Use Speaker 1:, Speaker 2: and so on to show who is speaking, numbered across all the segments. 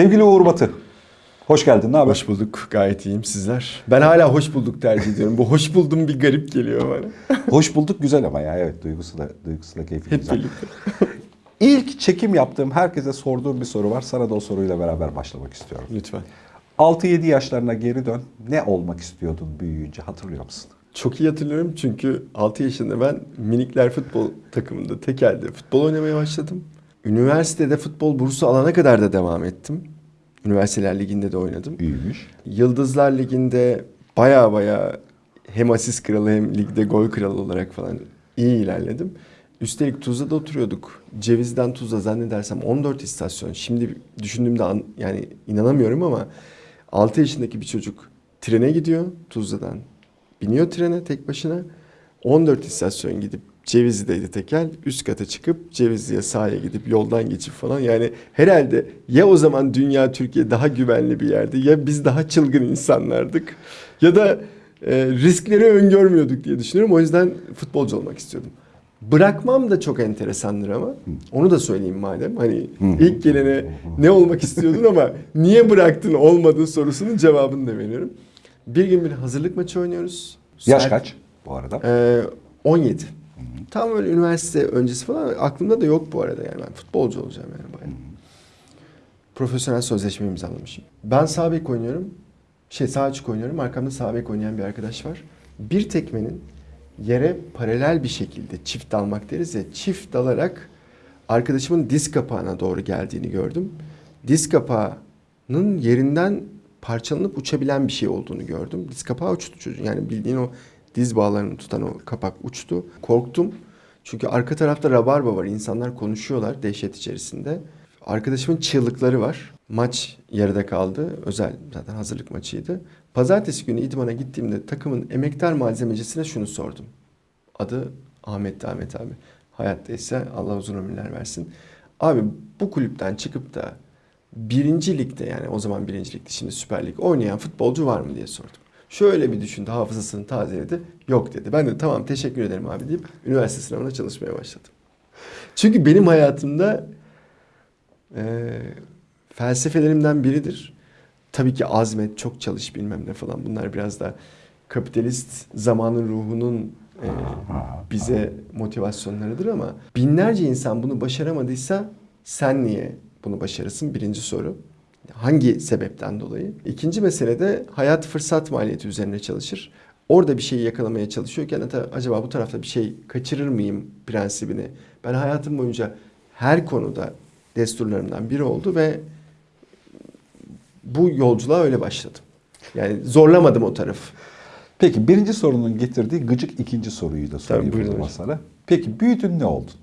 Speaker 1: Sevgili Uğur Batı, hoş geldin. Ne haber?
Speaker 2: Hoş bulduk. Gayet iyiyim sizler. Ben hala hoş bulduk tercih ediyorum. Bu hoş buldum bir garip geliyor bana.
Speaker 1: Hoş bulduk güzel ama ya evet duygusu da duygusu da keyifli
Speaker 2: Hep
Speaker 1: güzel.
Speaker 2: birlikte.
Speaker 1: İlk çekim yaptığım herkese sorduğum bir soru var. Sana da o soruyla beraber başlamak istiyorum.
Speaker 2: Lütfen.
Speaker 1: 6-7 yaşlarına geri dön. Ne olmak istiyordun büyüyünce hatırlıyor musun?
Speaker 2: Çok iyi hatırlıyorum çünkü 6 yaşında ben minikler futbol takımında tekelde futbol oynamaya başladım. Üniversitede futbol bursu alana kadar da devam ettim. Üniversiteler Ligi'nde de oynadım.
Speaker 1: Büyümüş.
Speaker 2: Yıldızlar Ligi'nde baya baya hem asist kralı hem ligde gol kralı olarak falan iyi ilerledim. Üstelik Tuzla'da oturuyorduk. Ceviz'den Tuzla zannedersem 14 istasyon. Şimdi düşündüğümde an- yani inanamıyorum ama 6 yaşındaki bir çocuk trene gidiyor Tuzla'dan. Biniyor trene tek başına. 14 istasyon gidip Cevizli'deydi tekel. Üst kata çıkıp Cevizli'ye sahaya gidip yoldan geçip falan. Yani herhalde ya o zaman dünya Türkiye daha güvenli bir yerdi ya biz daha çılgın insanlardık. Ya da e, riskleri öngörmüyorduk diye düşünüyorum. O yüzden futbolcu olmak istiyordum. Bırakmam da çok enteresandır ama. Onu da söyleyeyim madem. Hani ilk gelene ne olmak istiyordun ama niye bıraktın olmadı sorusunun cevabını da veriyorum. Bir gün bir hazırlık maçı oynuyoruz.
Speaker 1: Yaş
Speaker 2: Saat-
Speaker 1: kaç bu arada?
Speaker 2: ee, 17. Tam öyle üniversite öncesi falan aklımda da yok bu arada yani ben futbolcu olacağım yani bayağı. Profesyonel sözleşme imzalamışım. Ben sağ bek oynuyorum. Şey sağ açık oynuyorum. Arkamda sağ bek oynayan bir arkadaş var. Bir tekmenin yere paralel bir şekilde çift dalmak deriz ya çift dalarak arkadaşımın diz kapağına doğru geldiğini gördüm. Diz kapağının yerinden parçalanıp uçabilen bir şey olduğunu gördüm. Diz kapağı uçtu çocuğun. Yani bildiğin o diz bağlarını tutan o kapak uçtu. Korktum. Çünkü arka tarafta rabarba var. İnsanlar konuşuyorlar dehşet içerisinde. Arkadaşımın çığlıkları var. Maç yarıda kaldı. Özel zaten hazırlık maçıydı. Pazartesi günü idmana gittiğimde takımın emektar malzemecisine şunu sordum. Adı Ahmet Ahmet abi. Hayattaysa Allah uzun ömürler versin. Abi bu kulüpten çıkıp da birinci ligde yani o zaman birinci ligde şimdi Süper Lig oynayan futbolcu var mı diye sordum. Şöyle bir düşündü hafızasını tazeledi. Yok dedi. Ben de tamam teşekkür ederim abi deyip üniversite sınavına çalışmaya başladım. Çünkü benim hayatımda e, felsefelerimden biridir. Tabii ki azmet, çok çalış bilmem ne falan bunlar biraz da kapitalist zamanın ruhunun e, bize motivasyonlarıdır ama binlerce insan bunu başaramadıysa sen niye bunu başarırsın? Birinci soru. Hangi sebepten dolayı? İkinci mesele de hayat fırsat maliyeti üzerine çalışır. Orada bir şeyi yakalamaya çalışıyorken acaba bu tarafta bir şey kaçırır mıyım prensibini. Ben hayatım boyunca her konuda desturlarımdan biri oldu ve bu yolculuğa öyle başladım. Yani zorlamadım o tarafı.
Speaker 1: Peki birinci sorunun getirdiği gıcık ikinci soruyu da sorayım
Speaker 2: buyurun
Speaker 1: o zaman sana. Peki büyüdün ne oldun?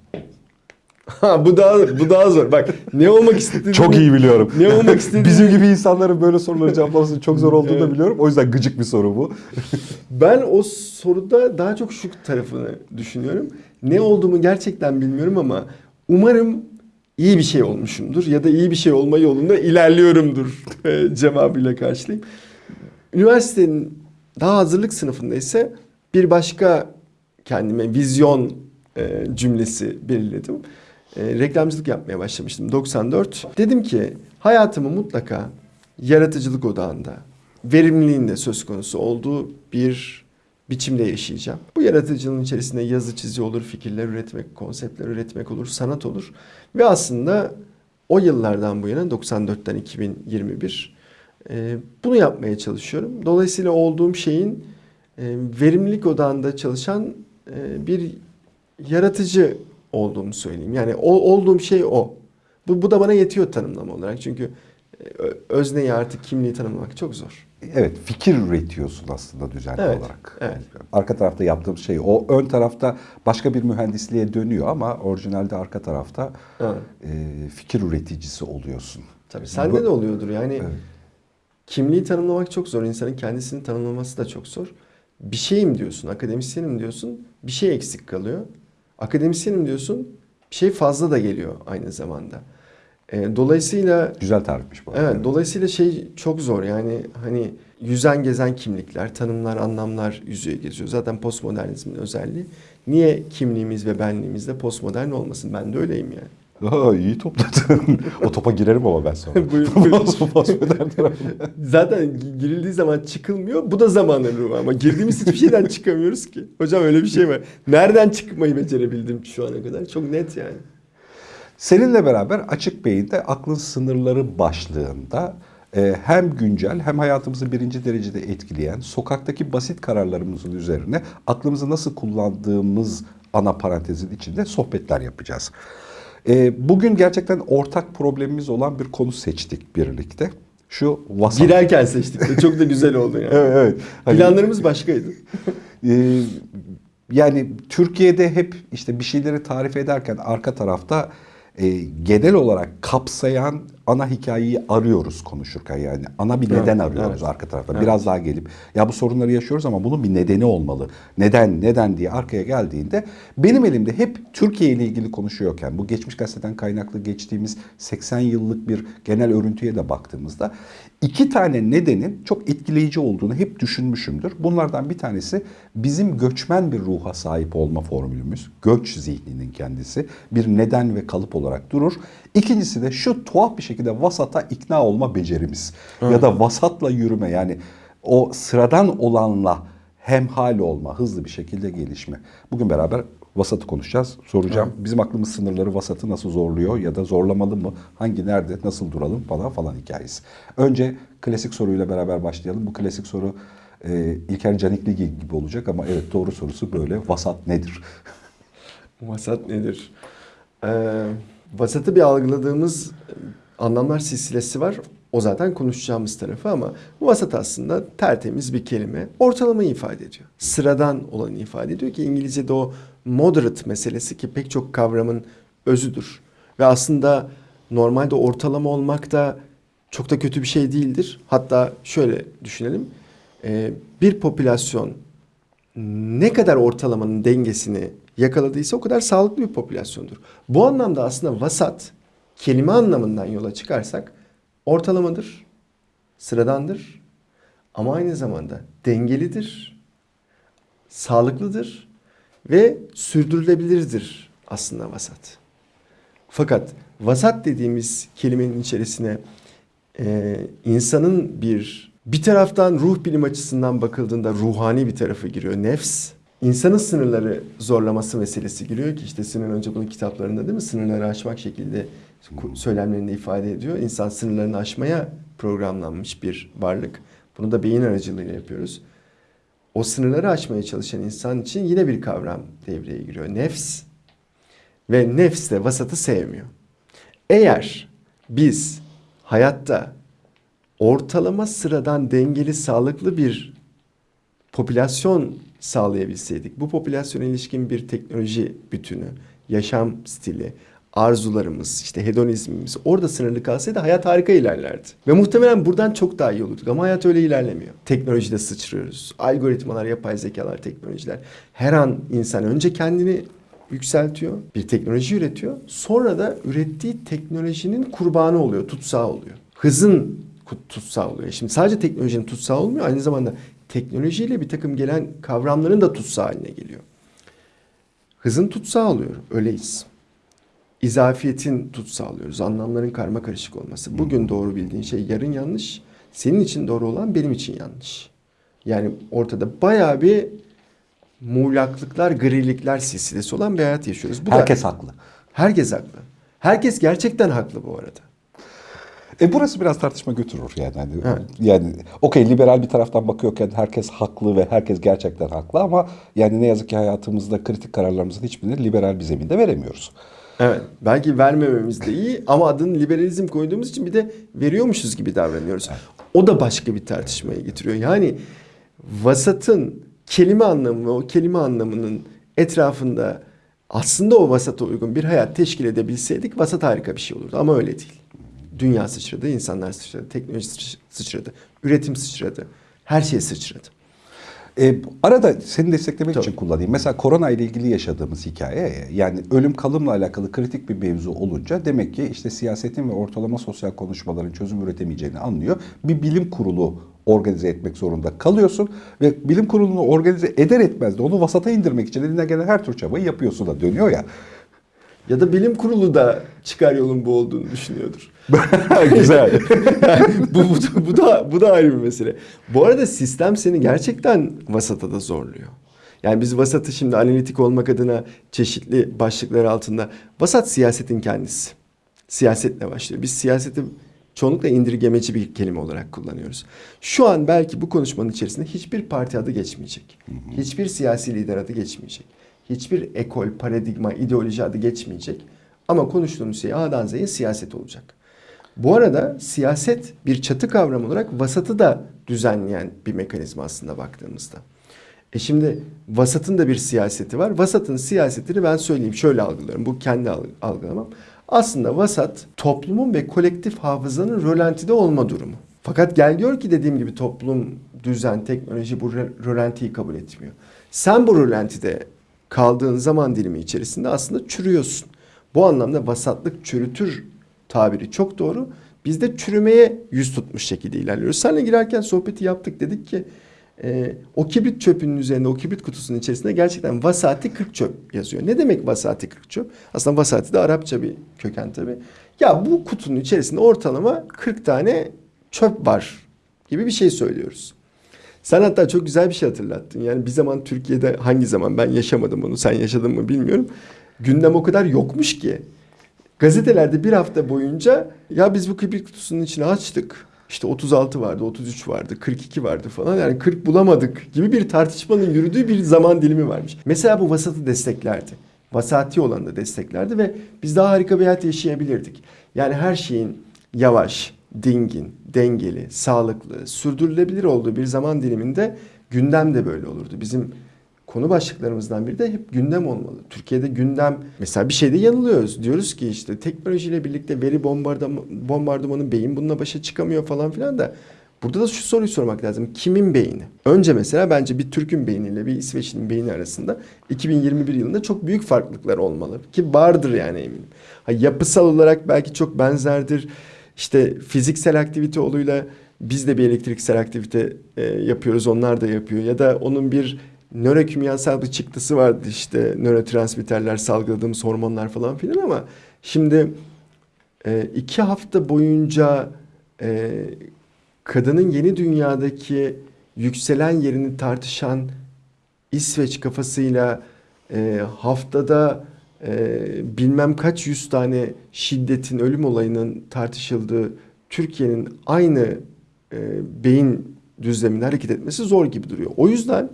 Speaker 2: Ha bu daha bu daha zor. Bak ne olmak istediğini
Speaker 1: Çok iyi biliyorum.
Speaker 2: Ne olmak istediğini
Speaker 1: Bizim gibi insanların böyle soruları cevaplaması çok zor olduğunu da
Speaker 2: Evet.
Speaker 1: biliyorum. O yüzden gıcık bir soru bu.
Speaker 2: Ben o soruda daha çok şu tarafını düşünüyorum. Ne olduğumu gerçekten bilmiyorum ama umarım iyi bir şey olmuşumdur ya da iyi bir şey olma yolunda ilerliyorumdur e, cevabıyla karşılayayım. Üniversitenin daha hazırlık sınıfında ise bir başka kendime vizyon e, cümlesi belirledim. E, reklamcılık yapmaya başlamıştım 94. Dedim ki hayatımı mutlaka yaratıcılık odağında, verimliliğin de söz konusu olduğu bir biçimde yaşayacağım. Bu yaratıcılığın içerisinde yazı çizi olur, fikirler üretmek, konseptler üretmek olur, sanat olur. Ve aslında o yıllardan bu yana 94'ten 2021 e, bunu yapmaya çalışıyorum. Dolayısıyla olduğum şeyin e, verimlilik odağında çalışan e, bir yaratıcı olduğumu söyleyeyim. Yani o, olduğum şey o. Bu, bu da bana yetiyor tanımlama olarak. Çünkü e, özneyi artık kimliği tanımlamak çok zor.
Speaker 1: Evet fikir üretiyorsun aslında düzenli
Speaker 2: Evet,
Speaker 1: olarak.
Speaker 2: evet.
Speaker 1: Arka tarafta yaptığım şey o ön tarafta başka bir mühendisliğe dönüyor ama orijinalde arka tarafta e, fikir üreticisi oluyorsun.
Speaker 2: Tabii sende
Speaker 1: Bu-
Speaker 2: de oluyordur. Yani
Speaker 1: Evet.
Speaker 2: kimliği tanımlamak çok zor. İnsanın kendisini tanımlaması da çok zor. Bir şeyim diyorsun, akademisyenim diyorsun. Bir şey eksik kalıyor. Akademisyenim diyorsun. Bir şey fazla da geliyor aynı zamanda. E, dolayısıyla
Speaker 1: Güzel tarifmiş bu. arada.
Speaker 2: Evet, dolayısıyla şey çok zor yani hani yüzen gezen kimlikler, tanımlar, anlamlar yüzüğe geziyor. Zaten postmodernizmin özelliği. Niye kimliğimiz ve benliğimiz de postmodern olmasın? Ben de öyleyim yani.
Speaker 1: Aa, iyi topladın. o topa girerim ama ben sonra.
Speaker 2: Buyur, buyur. Zaten gi- girildiği zaman çıkılmıyor. Bu da zamanın ruhu ama girdiğimiz hiçbir şeyden çıkamıyoruz ki. Hocam öyle bir şey var. Nereden çıkmayı becerebildim şu ana kadar? Çok net yani.
Speaker 1: Seninle beraber Açık Beyin'de Aklın Sınırları başlığında e, hem güncel hem hayatımızı birinci derecede etkileyen sokaktaki basit kararlarımızın üzerine aklımızı nasıl kullandığımız ana parantezin içinde sohbetler yapacağız. E, bugün gerçekten ortak problemimiz olan bir konu seçtik birlikte. Şu vasat.
Speaker 2: Girerken seçtik de çok da güzel oldu yani.
Speaker 1: Evet, evet. Hani-
Speaker 2: Planlarımız başkaydı.
Speaker 1: Ee, yani Türkiye'de hep işte bir şeyleri tarif ederken arka tarafta e, genel olarak kapsayan ana hikayeyi arıyoruz konuşurken yani ana bir neden
Speaker 2: Evet,
Speaker 1: arıyoruz
Speaker 2: evet.
Speaker 1: arka tarafta.
Speaker 2: Evet.
Speaker 1: Biraz daha gelip ya bu sorunları yaşıyoruz ama bunun bir nedeni olmalı. Neden neden diye arkaya geldiğinde benim elimde hep Türkiye ile ilgili konuşuyorken bu geçmiş gazeteden kaynaklı geçtiğimiz 80 yıllık bir genel örüntüye de baktığımızda iki tane nedenin çok etkileyici olduğunu hep düşünmüşümdür. Bunlardan bir tanesi bizim göçmen bir ruha sahip olma formülümüz. Göç zihninin kendisi bir neden ve kalıp olarak durur. İkincisi de şu tuhaf bir şekilde vasata ikna olma becerimiz. Ya da vasatla yürüme yani o sıradan olanla hemhal olma, hızlı bir şekilde gelişme. Bugün beraber vasatı konuşacağız. Soracağım. Bizim aklımız sınırları vasatı nasıl zorluyor ya da zorlamalı mı? Hangi nerede nasıl duralım falan falan hikayesi. Önce klasik soruyla beraber başlayalım. Bu klasik soru e, İlker Canikli gibi olacak ama evet doğru sorusu böyle. Vasat nedir?
Speaker 2: Vasat nedir? Ee, vasatı bir algıladığımız anlamlar silsilesi var. O zaten konuşacağımız tarafı ama vasat aslında tertemiz bir kelime. Ortalamayı ifade ediyor. Sıradan olanı ifade ediyor ki İngilizce'de o moderate meselesi ki pek çok kavramın özüdür. Ve aslında normalde ortalama olmak da çok da kötü bir şey değildir. Hatta şöyle düşünelim. Ee, bir popülasyon ne kadar ortalamanın dengesini yakaladıysa o kadar sağlıklı bir popülasyondur. Bu anlamda aslında vasat kelime anlamından yola çıkarsak ortalamadır, sıradandır ama aynı zamanda dengelidir, sağlıklıdır ve sürdürülebilirdir aslında vasat. Fakat vasat dediğimiz kelimenin içerisine e, insanın bir bir taraftan ruh bilim açısından bakıldığında ruhani bir tarafı giriyor. Nefs, insanın sınırları zorlaması meselesi giriyor ki işte Sinan Önce bunun kitaplarında değil mi? Sınırları aşmak şekilde söylemlerinde ifade ediyor. İnsan sınırlarını aşmaya programlanmış bir varlık. Bunu da beyin aracılığıyla yapıyoruz. O sınırları aşmaya çalışan insan için yine bir kavram devreye giriyor. Nefs. Ve nefs de vasatı sevmiyor. Eğer biz hayatta ortalama sıradan dengeli sağlıklı bir popülasyon sağlayabilseydik, bu popülasyona ilişkin bir teknoloji bütünü, yaşam stili, arzularımız, işte hedonizmimiz orada sınırlı kalsaydı hayat harika ilerlerdi. Ve muhtemelen buradan çok daha iyi olurduk ama hayat öyle ilerlemiyor. Teknolojide sıçrıyoruz. Algoritmalar, yapay zekalar, teknolojiler. Her an insan önce kendini yükseltiyor, bir teknoloji üretiyor. Sonra da ürettiği teknolojinin kurbanı oluyor, tutsağı oluyor. Hızın tutsağı oluyor. Şimdi sadece teknolojinin tutsağı olmuyor, aynı zamanda teknolojiyle bir takım gelen kavramların da tutsağı haline geliyor. Hızın tutsağı oluyor, öyleyiz. İzafiyetin tutsağı alıyoruz, anlamların karma karışık olması. Bugün doğru bildiğin şey yarın yanlış, senin için doğru olan benim için yanlış. Yani ortada bayağı bir muğlaklıklar, grilikler silsilesi olan bir hayat yaşıyoruz. Bu
Speaker 1: Herkes
Speaker 2: da,
Speaker 1: haklı.
Speaker 2: herkes haklı. Herkes gerçekten haklı bu arada.
Speaker 1: E burası biraz tartışma götürür yani. Yani,
Speaker 2: Evet.
Speaker 1: yani okey liberal bir taraftan bakıyorken herkes haklı ve herkes gerçekten haklı ama yani ne yazık ki hayatımızda kritik kararlarımızın hiçbirini liberal bir zeminde veremiyoruz.
Speaker 2: Evet. Belki vermememiz de iyi ama adını liberalizm koyduğumuz için bir de veriyormuşuz gibi davranıyoruz. O da başka bir tartışmaya getiriyor. Yani vasatın kelime anlamı o kelime anlamının etrafında aslında o vasata uygun bir hayat teşkil edebilseydik vasat harika bir şey olurdu ama öyle değil. Dünya sıçradı, insanlar sıçradı, teknoloji sıç- sıçradı, üretim sıçradı, her şey sıçradı.
Speaker 1: E, arada seni desteklemek
Speaker 2: Tabii.
Speaker 1: için kullanayım. Mesela korona ile ilgili yaşadığımız hikaye yani ölüm kalımla alakalı kritik bir mevzu olunca demek ki işte siyasetin ve ortalama sosyal konuşmaların çözüm üretemeyeceğini anlıyor. Bir bilim kurulu organize etmek zorunda kalıyorsun ve bilim kurulunu organize eder etmez de onu vasata indirmek için eline gelen her tür çabayı yapıyorsun da dönüyor ya.
Speaker 2: Ya da bilim kurulu da çıkar yolun bu olduğunu düşünüyordur.
Speaker 1: Güzel.
Speaker 2: bu, bu, da- bu da bu da ayrı bir mesele. Bu arada sistem seni gerçekten vasata da zorluyor. Yani biz vasatı şimdi analitik olmak adına çeşitli başlıklar altında vasat siyasetin kendisi. Siyasetle başlıyor. Biz siyaseti çoğunlukla indirgemeci bir kelime olarak kullanıyoruz. Şu an belki bu konuşmanın içerisinde hiçbir parti adı geçmeyecek. Hiçbir siyasi lider adı geçmeyecek. Hiçbir ekol, paradigma, ideoloji adı geçmeyecek. Ama konuştuğumuz şey A'dan Z'ye siyaset olacak. Bu arada siyaset bir çatı kavram olarak vasatı da düzenleyen bir mekanizma aslında baktığımızda. E şimdi vasatın da bir siyaseti var. Vasatın siyasetini ben söyleyeyim şöyle algılıyorum. Bu kendi alg- algılamam. Aslında vasat toplumun ve kolektif hafızanın rölantide olma durumu. Fakat gel gör ki dediğim gibi toplum, düzen, teknoloji bu rö- rölantiyi kabul etmiyor. Sen bu rölantide kaldığın zaman dilimi içerisinde aslında çürüyorsun. Bu anlamda vasatlık çürütür tabiri çok doğru. Biz de çürümeye yüz tutmuş şekilde ilerliyoruz. Seninle girerken sohbeti yaptık dedik ki e, o kibrit çöpünün üzerinde o kibrit kutusunun içerisinde gerçekten vasati 40 çöp yazıyor. Ne demek vasati 40 çöp? Aslında vasati de Arapça bir köken tabii. Ya bu kutunun içerisinde ortalama 40 tane çöp var gibi bir şey söylüyoruz. Sen hatta çok güzel bir şey hatırlattın. Yani bir zaman Türkiye'de hangi zaman ben yaşamadım bunu sen yaşadın mı bilmiyorum. Gündem o kadar yokmuş ki. Gazetelerde bir hafta boyunca ya biz bu kibrit kutusunun içine açtık. İşte 36 vardı, 33 vardı, 42 vardı falan. Yani 40 bulamadık gibi bir tartışmanın yürüdüğü bir zaman dilimi varmış. Mesela bu vasatı desteklerdi. Vasati olanı da desteklerdi ve biz daha harika bir hayat yaşayabilirdik. Yani her şeyin yavaş, dingin, dengeli, sağlıklı, sürdürülebilir olduğu bir zaman diliminde gündem de böyle olurdu. Bizim konu başlıklarımızdan biri de hep gündem olmalı. Türkiye'de gündem mesela bir şeyde yanılıyoruz. Diyoruz ki işte teknolojiyle birlikte veri bombardımanı, bombardımanı beyin bununla başa çıkamıyor falan filan da burada da şu soruyu sormak lazım. Kimin beyni? Önce mesela bence bir Türk'ün beyniyle bir İsveç'in beyni arasında 2021 yılında çok büyük farklılıklar olmalı. Ki vardır yani eminim. Ha, yapısal olarak belki çok benzerdir. İşte fiziksel aktivite oluyla biz de bir elektriksel aktivite e, yapıyoruz. Onlar da yapıyor. Ya da onun bir nörokimyasal bir çıktısı vardı işte nörotransmitterler salgıladığımız hormonlar falan filan ama şimdi e, iki hafta boyunca e, kadının yeni dünyadaki yükselen yerini tartışan İsveç kafasıyla e, haftada e, bilmem kaç yüz tane şiddetin ölüm olayının tartışıldığı Türkiye'nin aynı e, beyin düzleminde hareket etmesi zor gibi duruyor. O yüzden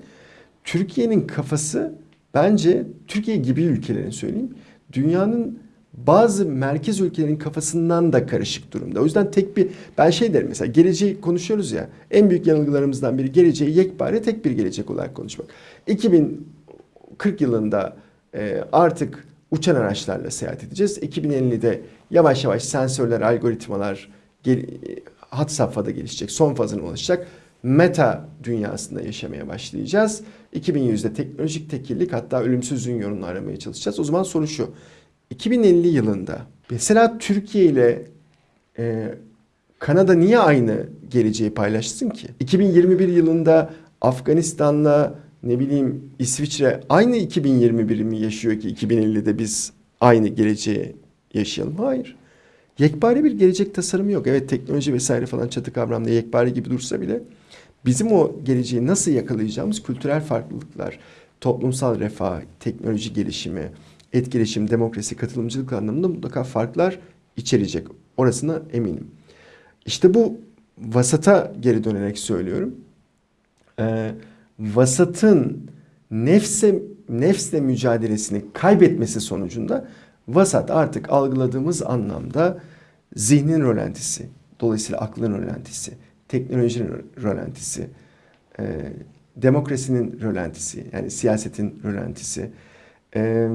Speaker 2: Türkiye'nin kafası bence Türkiye gibi ülkelerin söyleyeyim dünyanın bazı merkez ülkelerin kafasından da karışık durumda. O yüzden tek bir ben şey derim mesela geleceği konuşuyoruz ya en büyük yanılgılarımızdan biri geleceği yekpare tek bir gelecek olarak konuşmak. 2040 yılında e, artık uçan araçlarla seyahat edeceğiz. 2050'de yavaş yavaş sensörler, algoritmalar hat safhada gelişecek. Son fazına ulaşacak. Meta dünyasında yaşamaya başlayacağız. 2100'de teknolojik tekillik hatta ölümsüzlüğün yolunu aramaya çalışacağız. O zaman soru şu. 2050 yılında mesela Türkiye ile e, Kanada niye aynı geleceği paylaşsın ki? 2021 yılında Afganistan'la ne bileyim İsviçre aynı 2021'i mi yaşıyor ki 2050'de biz aynı geleceği yaşayalım? Hayır. Yekpare bir gelecek tasarımı yok. Evet teknoloji vesaire falan çatı kavramda yekpare gibi dursa bile bizim o geleceği nasıl yakalayacağımız kültürel farklılıklar, toplumsal refah, teknoloji gelişimi, etkileşim, demokrasi, katılımcılık anlamında mutlaka farklar içerecek. Orasına eminim. İşte bu vasata geri dönerek söylüyorum. Ee, vasatın nefse nefsle mücadelesini kaybetmesi sonucunda vasat artık algıladığımız anlamda zihnin rölantisi, dolayısıyla aklın rölantisi, teknolojinin rölantisi, e, demokrasinin rölantisi, yani siyasetin rölantisi, e,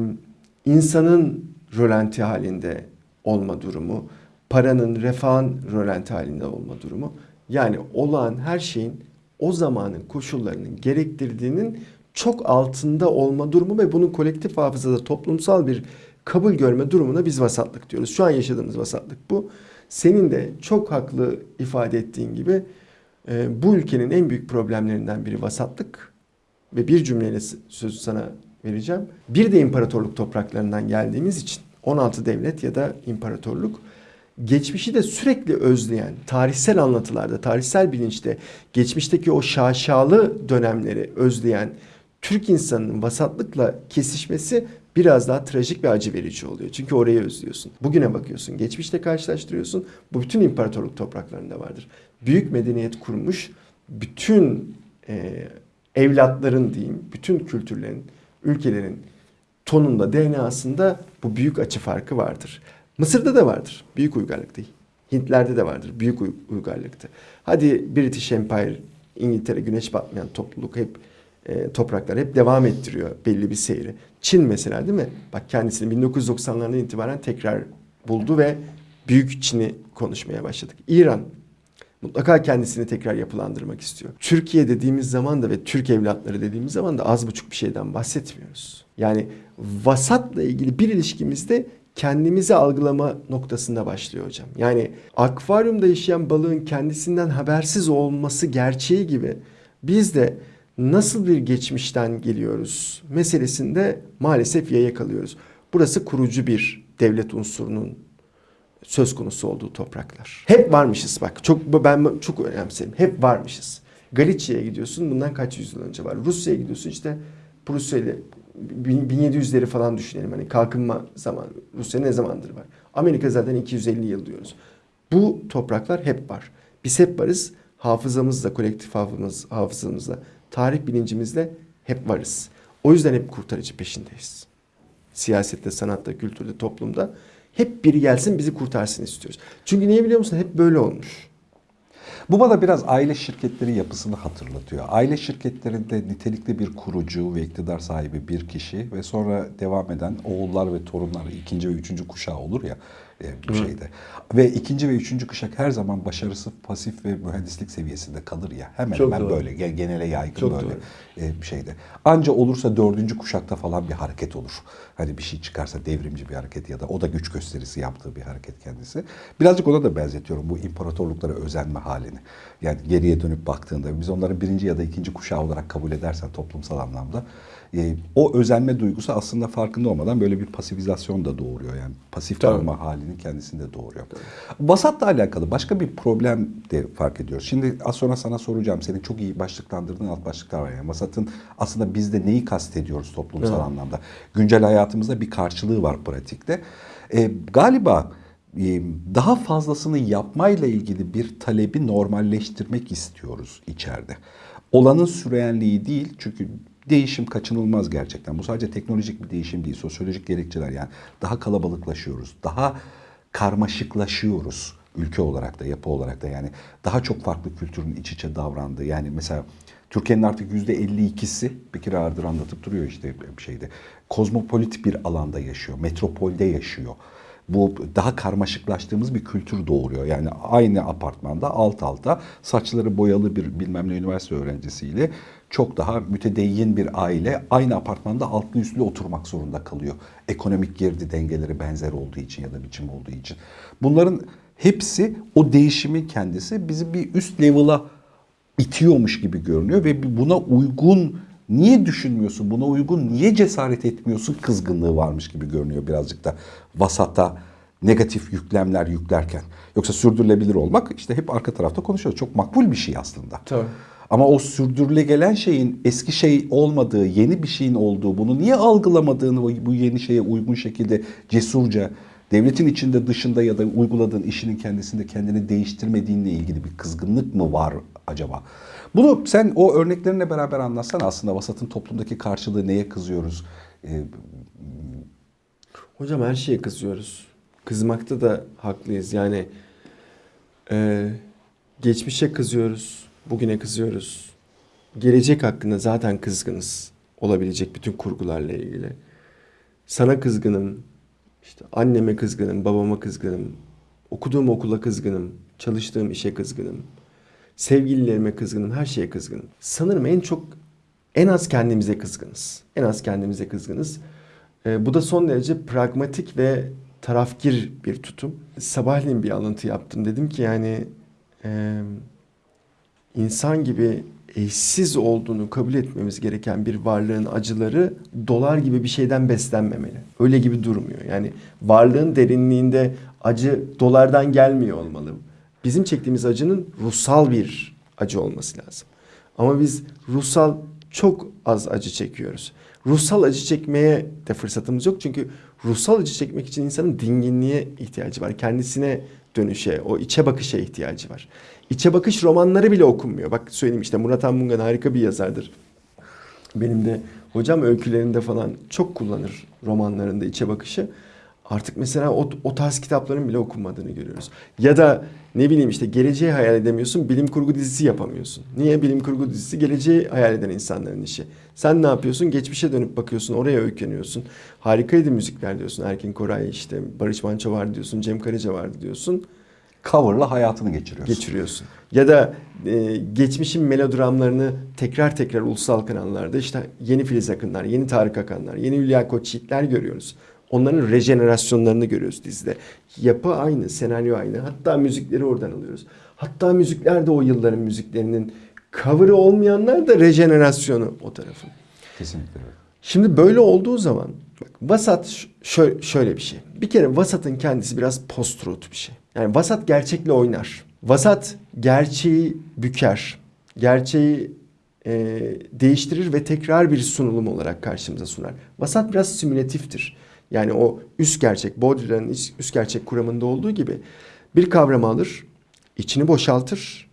Speaker 2: insanın rölanti halinde olma durumu, paranın, refahın rölanti halinde olma durumu. Yani olağan her şeyin o zamanın koşullarının gerektirdiğinin çok altında olma durumu ve bunun kolektif hafızada toplumsal bir kabul görme durumuna biz vasatlık diyoruz. Şu an yaşadığımız vasatlık bu. Senin de çok haklı ifade ettiğin gibi e, bu ülkenin en büyük problemlerinden biri vasatlık ve bir cümleyle sözü sana vereceğim. Bir de imparatorluk topraklarından geldiğimiz için 16 devlet ya da imparatorluk geçmişi de sürekli özleyen, tarihsel anlatılarda, tarihsel bilinçte geçmişteki o şaşalı dönemleri özleyen Türk insanının vasatlıkla kesişmesi biraz daha trajik ve acı verici oluyor. Çünkü orayı özlüyorsun. Bugüne bakıyorsun, geçmişte karşılaştırıyorsun. Bu bütün imparatorluk topraklarında vardır. Büyük medeniyet kurmuş bütün e, evlatların diyeyim, bütün kültürlerin, ülkelerin tonunda, DNA'sında bu büyük açı farkı vardır. Mısır'da da vardır. Büyük uygarlıktı. Hintler'de de vardır. Büyük uy- uygarlıktı. Hadi British Empire, İngiltere, güneş batmayan topluluk hep e, topraklar hep devam ettiriyor belli bir seyri. Çin mesela değil mi? Bak kendisini 1990'lardan itibaren tekrar buldu ve büyük Çin'i konuşmaya başladık. İran mutlaka kendisini tekrar yapılandırmak istiyor. Türkiye dediğimiz zaman da ve Türk evlatları dediğimiz zaman da az buçuk bir şeyden bahsetmiyoruz. Yani vasatla ilgili bir ilişkimizde kendimizi algılama noktasında başlıyor hocam. Yani akvaryumda yaşayan balığın kendisinden habersiz olması gerçeği gibi biz de nasıl bir geçmişten geliyoruz meselesinde maalesef yaya kalıyoruz. Burası kurucu bir devlet unsurunun söz konusu olduğu topraklar. Hep varmışız bak. Çok ben çok önemserim. Hep varmışız. Galicia'ya gidiyorsun bundan kaç yüzyıl önce var. Rusya'ya gidiyorsun işte Prusya ile 1700'leri falan düşünelim. Hani kalkınma zaman Rusya ne zamandır var. Amerika zaten 250 yıl diyoruz. Bu topraklar hep var. Biz hep varız. Hafızamızla, kolektif hafızamız, hafızamızla, tarih bilincimizle hep varız. O yüzden hep kurtarıcı peşindeyiz. Siyasette, sanatta, kültürde, toplumda hep biri gelsin bizi kurtarsın istiyoruz. Çünkü niye biliyor musun? Hep böyle olmuş.
Speaker 1: Bu bana biraz aile şirketleri yapısını hatırlatıyor. Aile şirketlerinde nitelikli bir kurucu ve iktidar sahibi bir kişi ve sonra devam eden oğullar ve torunlar ikinci ve üçüncü kuşağı olur ya e, bu şeyde. Ve ikinci ve üçüncü kuşak her zaman başarısı pasif ve mühendislik seviyesinde kalır ya. Hemen
Speaker 2: Çok
Speaker 1: hemen
Speaker 2: doğru.
Speaker 1: böyle gen- genele yaygın
Speaker 2: Çok
Speaker 1: böyle
Speaker 2: doğru.
Speaker 1: e, bir şeyde. Anca olursa dördüncü kuşakta falan bir hareket olur. Hani bir şey çıkarsa devrimci bir hareket ya da o da güç gösterisi yaptığı bir hareket kendisi. Birazcık ona da benzetiyorum bu imparatorluklara özenme halini. Yani geriye dönüp baktığında biz onları birinci ya da ikinci kuşağı olarak kabul edersen toplumsal anlamda e, o özenme duygusu aslında farkında olmadan böyle bir pasifizasyon da doğuruyor. Yani pasif
Speaker 2: Tabii.
Speaker 1: halinin kendisini de doğuruyor. Vasatla alakalı başka bir problem de fark ediyoruz. Şimdi az sonra sana soracağım. Senin çok iyi başlıklandırdığın alt başlıklar var. Yani vasatın aslında bizde neyi kastediyoruz toplumsal
Speaker 2: Evet.
Speaker 1: anlamda? Güncel hayatımızda bir karşılığı var pratikte. E, galiba daha fazlasını yapmayla ilgili bir talebi normalleştirmek istiyoruz içeride. Olanın süreyenliği değil çünkü değişim kaçınılmaz gerçekten. Bu sadece teknolojik bir değişim değil, sosyolojik gerekçeler yani daha kalabalıklaşıyoruz, daha karmaşıklaşıyoruz ülke olarak da yapı olarak da yani daha çok farklı kültürün iç içe davrandığı yani mesela Türkiye'nin artık yüzde 52'si bir kere ağırdır anlatıp duruyor işte bir şeyde. Kozmopolit bir alanda yaşıyor, metropolde yaşıyor. Bu daha karmaşıklaştığımız bir kültür doğuruyor. Yani aynı apartmanda alt alta saçları boyalı bir bilmem ne üniversite öğrencisiyle çok daha mütedeyyin bir aile aynı apartmanda altlı üstlü oturmak zorunda kalıyor. Ekonomik girdi dengeleri benzer olduğu için ya da biçim olduğu için. Bunların hepsi o değişimin kendisi bizi bir üst level'a itiyormuş gibi görünüyor ve buna uygun niye düşünmüyorsun, buna uygun niye cesaret etmiyorsun kızgınlığı varmış gibi görünüyor birazcık da vasata negatif yüklemler yüklerken. Yoksa sürdürülebilir olmak işte hep arka tarafta konuşuyoruz. Çok makbul bir şey aslında.
Speaker 2: Tabii.
Speaker 1: Ama o sürdürüle gelen şeyin eski şey olmadığı, yeni bir şeyin olduğu, bunu niye algılamadığını bu- yeni şeye uygun şekilde cesurca devletin içinde dışında ya da uyguladığın işinin kendisinde kendini değiştirmediğinle ilgili bir kızgınlık mı var acaba? Bunu sen o örneklerinle beraber anlatsan aslında vasatın toplumdaki karşılığı neye kızıyoruz? Ee,
Speaker 2: Hocam her şeye kızıyoruz. Kızmakta da haklıyız. Yani e, geçmişe kızıyoruz, bugüne kızıyoruz. Gelecek hakkında zaten kızgınız olabilecek bütün kurgularla ilgili. Sana kızgınım, işte anneme kızgınım, babama kızgınım, okuduğum okula kızgınım, çalıştığım işe kızgınım, sevgililerime kızgınım, her şeye kızgınım. Sanırım en çok, en az kendimize kızgınız. En az kendimize kızgınız. E, bu da son derece pragmatik ve tarafgir bir tutum. Sabahleyin bir alıntı yaptım. Dedim ki yani e, insan gibi eşsiz olduğunu kabul etmemiz gereken bir varlığın acıları dolar gibi bir şeyden beslenmemeli. Öyle gibi durmuyor. Yani varlığın derinliğinde acı dolardan gelmiyor olmalı. Bizim çektiğimiz acının ruhsal bir acı olması lazım. Ama biz ruhsal çok az acı çekiyoruz. Ruhsal acı çekmeye de fırsatımız yok. Çünkü ruhsal acı çekmek için insanın dinginliğe ihtiyacı var. Kendisine dönüşe, o içe bakışa ihtiyacı var. İçe bakış romanları bile okunmuyor. Bak söyleyeyim işte Murat Anmungan harika bir yazardır. Benim de hocam öykülerinde falan çok kullanır romanlarında içe bakışı. Artık mesela o, o tarz kitapların bile okunmadığını görüyoruz. Ya da ne bileyim işte geleceği hayal edemiyorsun, bilim kurgu dizisi yapamıyorsun. Niye? Bilim kurgu dizisi geleceği hayal eden insanların işi. Sen ne yapıyorsun? Geçmişe dönüp bakıyorsun, oraya öykeniyorsun. Harikaydı müzikler diyorsun. Erkin Koray işte Barış Manço vardı diyorsun, Cem Karaca vardı diyorsun
Speaker 1: Cover'la hayatını geçiriyorsun.
Speaker 2: geçiriyorsun. Ya da e, geçmişin melodramlarını tekrar tekrar ulusal kanallarda işte yeni Filiz Akınlar, yeni Tarık Akanlar, yeni Hülya Koçyiğitler görüyoruz. Onların rejenerasyonlarını görüyoruz dizide. Yapı aynı, senaryo aynı. Hatta müzikleri oradan alıyoruz. Hatta müzikler de o yılların müziklerinin cover'ı olmayanlar da rejenerasyonu o tarafın.
Speaker 1: Kesinlikle.
Speaker 2: Şimdi böyle olduğu zaman bak, vasat şö- şöyle bir şey. Bir kere vasatın kendisi biraz post-truth bir şey. Yani vasat gerçekle oynar. Vasat gerçeği büker. Gerçeği e, değiştirir ve tekrar bir sunulum olarak karşımıza sunar. Vasat biraz simülatiftir. Yani o üst gerçek, Baudrillard'ın üst gerçek kuramında olduğu gibi bir kavramı alır, içini boşaltır,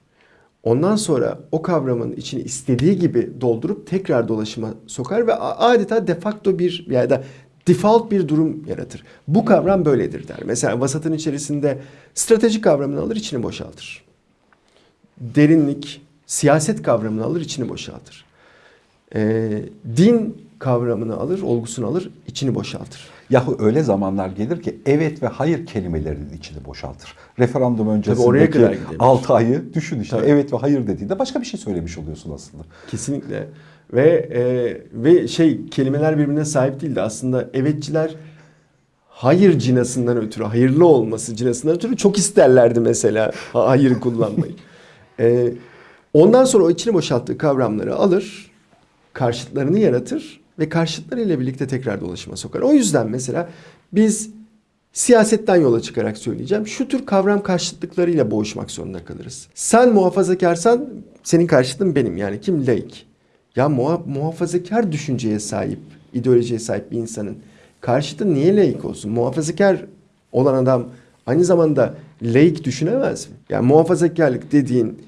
Speaker 2: Ondan sonra o kavramın içini istediği gibi doldurup tekrar dolaşıma sokar ve adeta de facto bir ya da default bir durum yaratır. Bu kavram böyledir der. Mesela vasatın içerisinde strateji kavramını alır içini boşaltır. Derinlik, siyaset kavramını alır içini boşaltır. Ee, din kavramını alır, olgusunu alır, içini boşaltır.
Speaker 1: Yahu öyle zamanlar gelir ki evet ve hayır kelimelerinin içini boşaltır. Referandum öncesindeki
Speaker 2: kadar gidebilir.
Speaker 1: 6 ayı düşün işte
Speaker 2: Tabii.
Speaker 1: evet ve hayır dediğinde başka bir şey söylemiş oluyorsun aslında.
Speaker 2: Kesinlikle. Ve e, ve şey kelimeler birbirine sahip değildi. Aslında evetçiler hayır cinasından ötürü, hayırlı olması cinasından ötürü çok isterlerdi mesela ha- hayır kullanmayı. E, ondan sonra o içini boşalttığı kavramları alır, karşıtlarını yaratır ve karşıtlarıyla birlikte tekrar dolaşıma sokar. O yüzden mesela biz siyasetten yola çıkarak söyleyeceğim. Şu tür kavram karşıtlıklarıyla boğuşmak zorunda kalırız. Sen muhafazakarsan senin karşıtın benim. Yani kim? Laik. Ya muha- muhafazakar düşünceye sahip, ideolojiye sahip bir insanın karşıtı niye laik olsun? Muhafazakar olan adam aynı zamanda laik düşünemez mi? Yani muhafazakarlık dediğin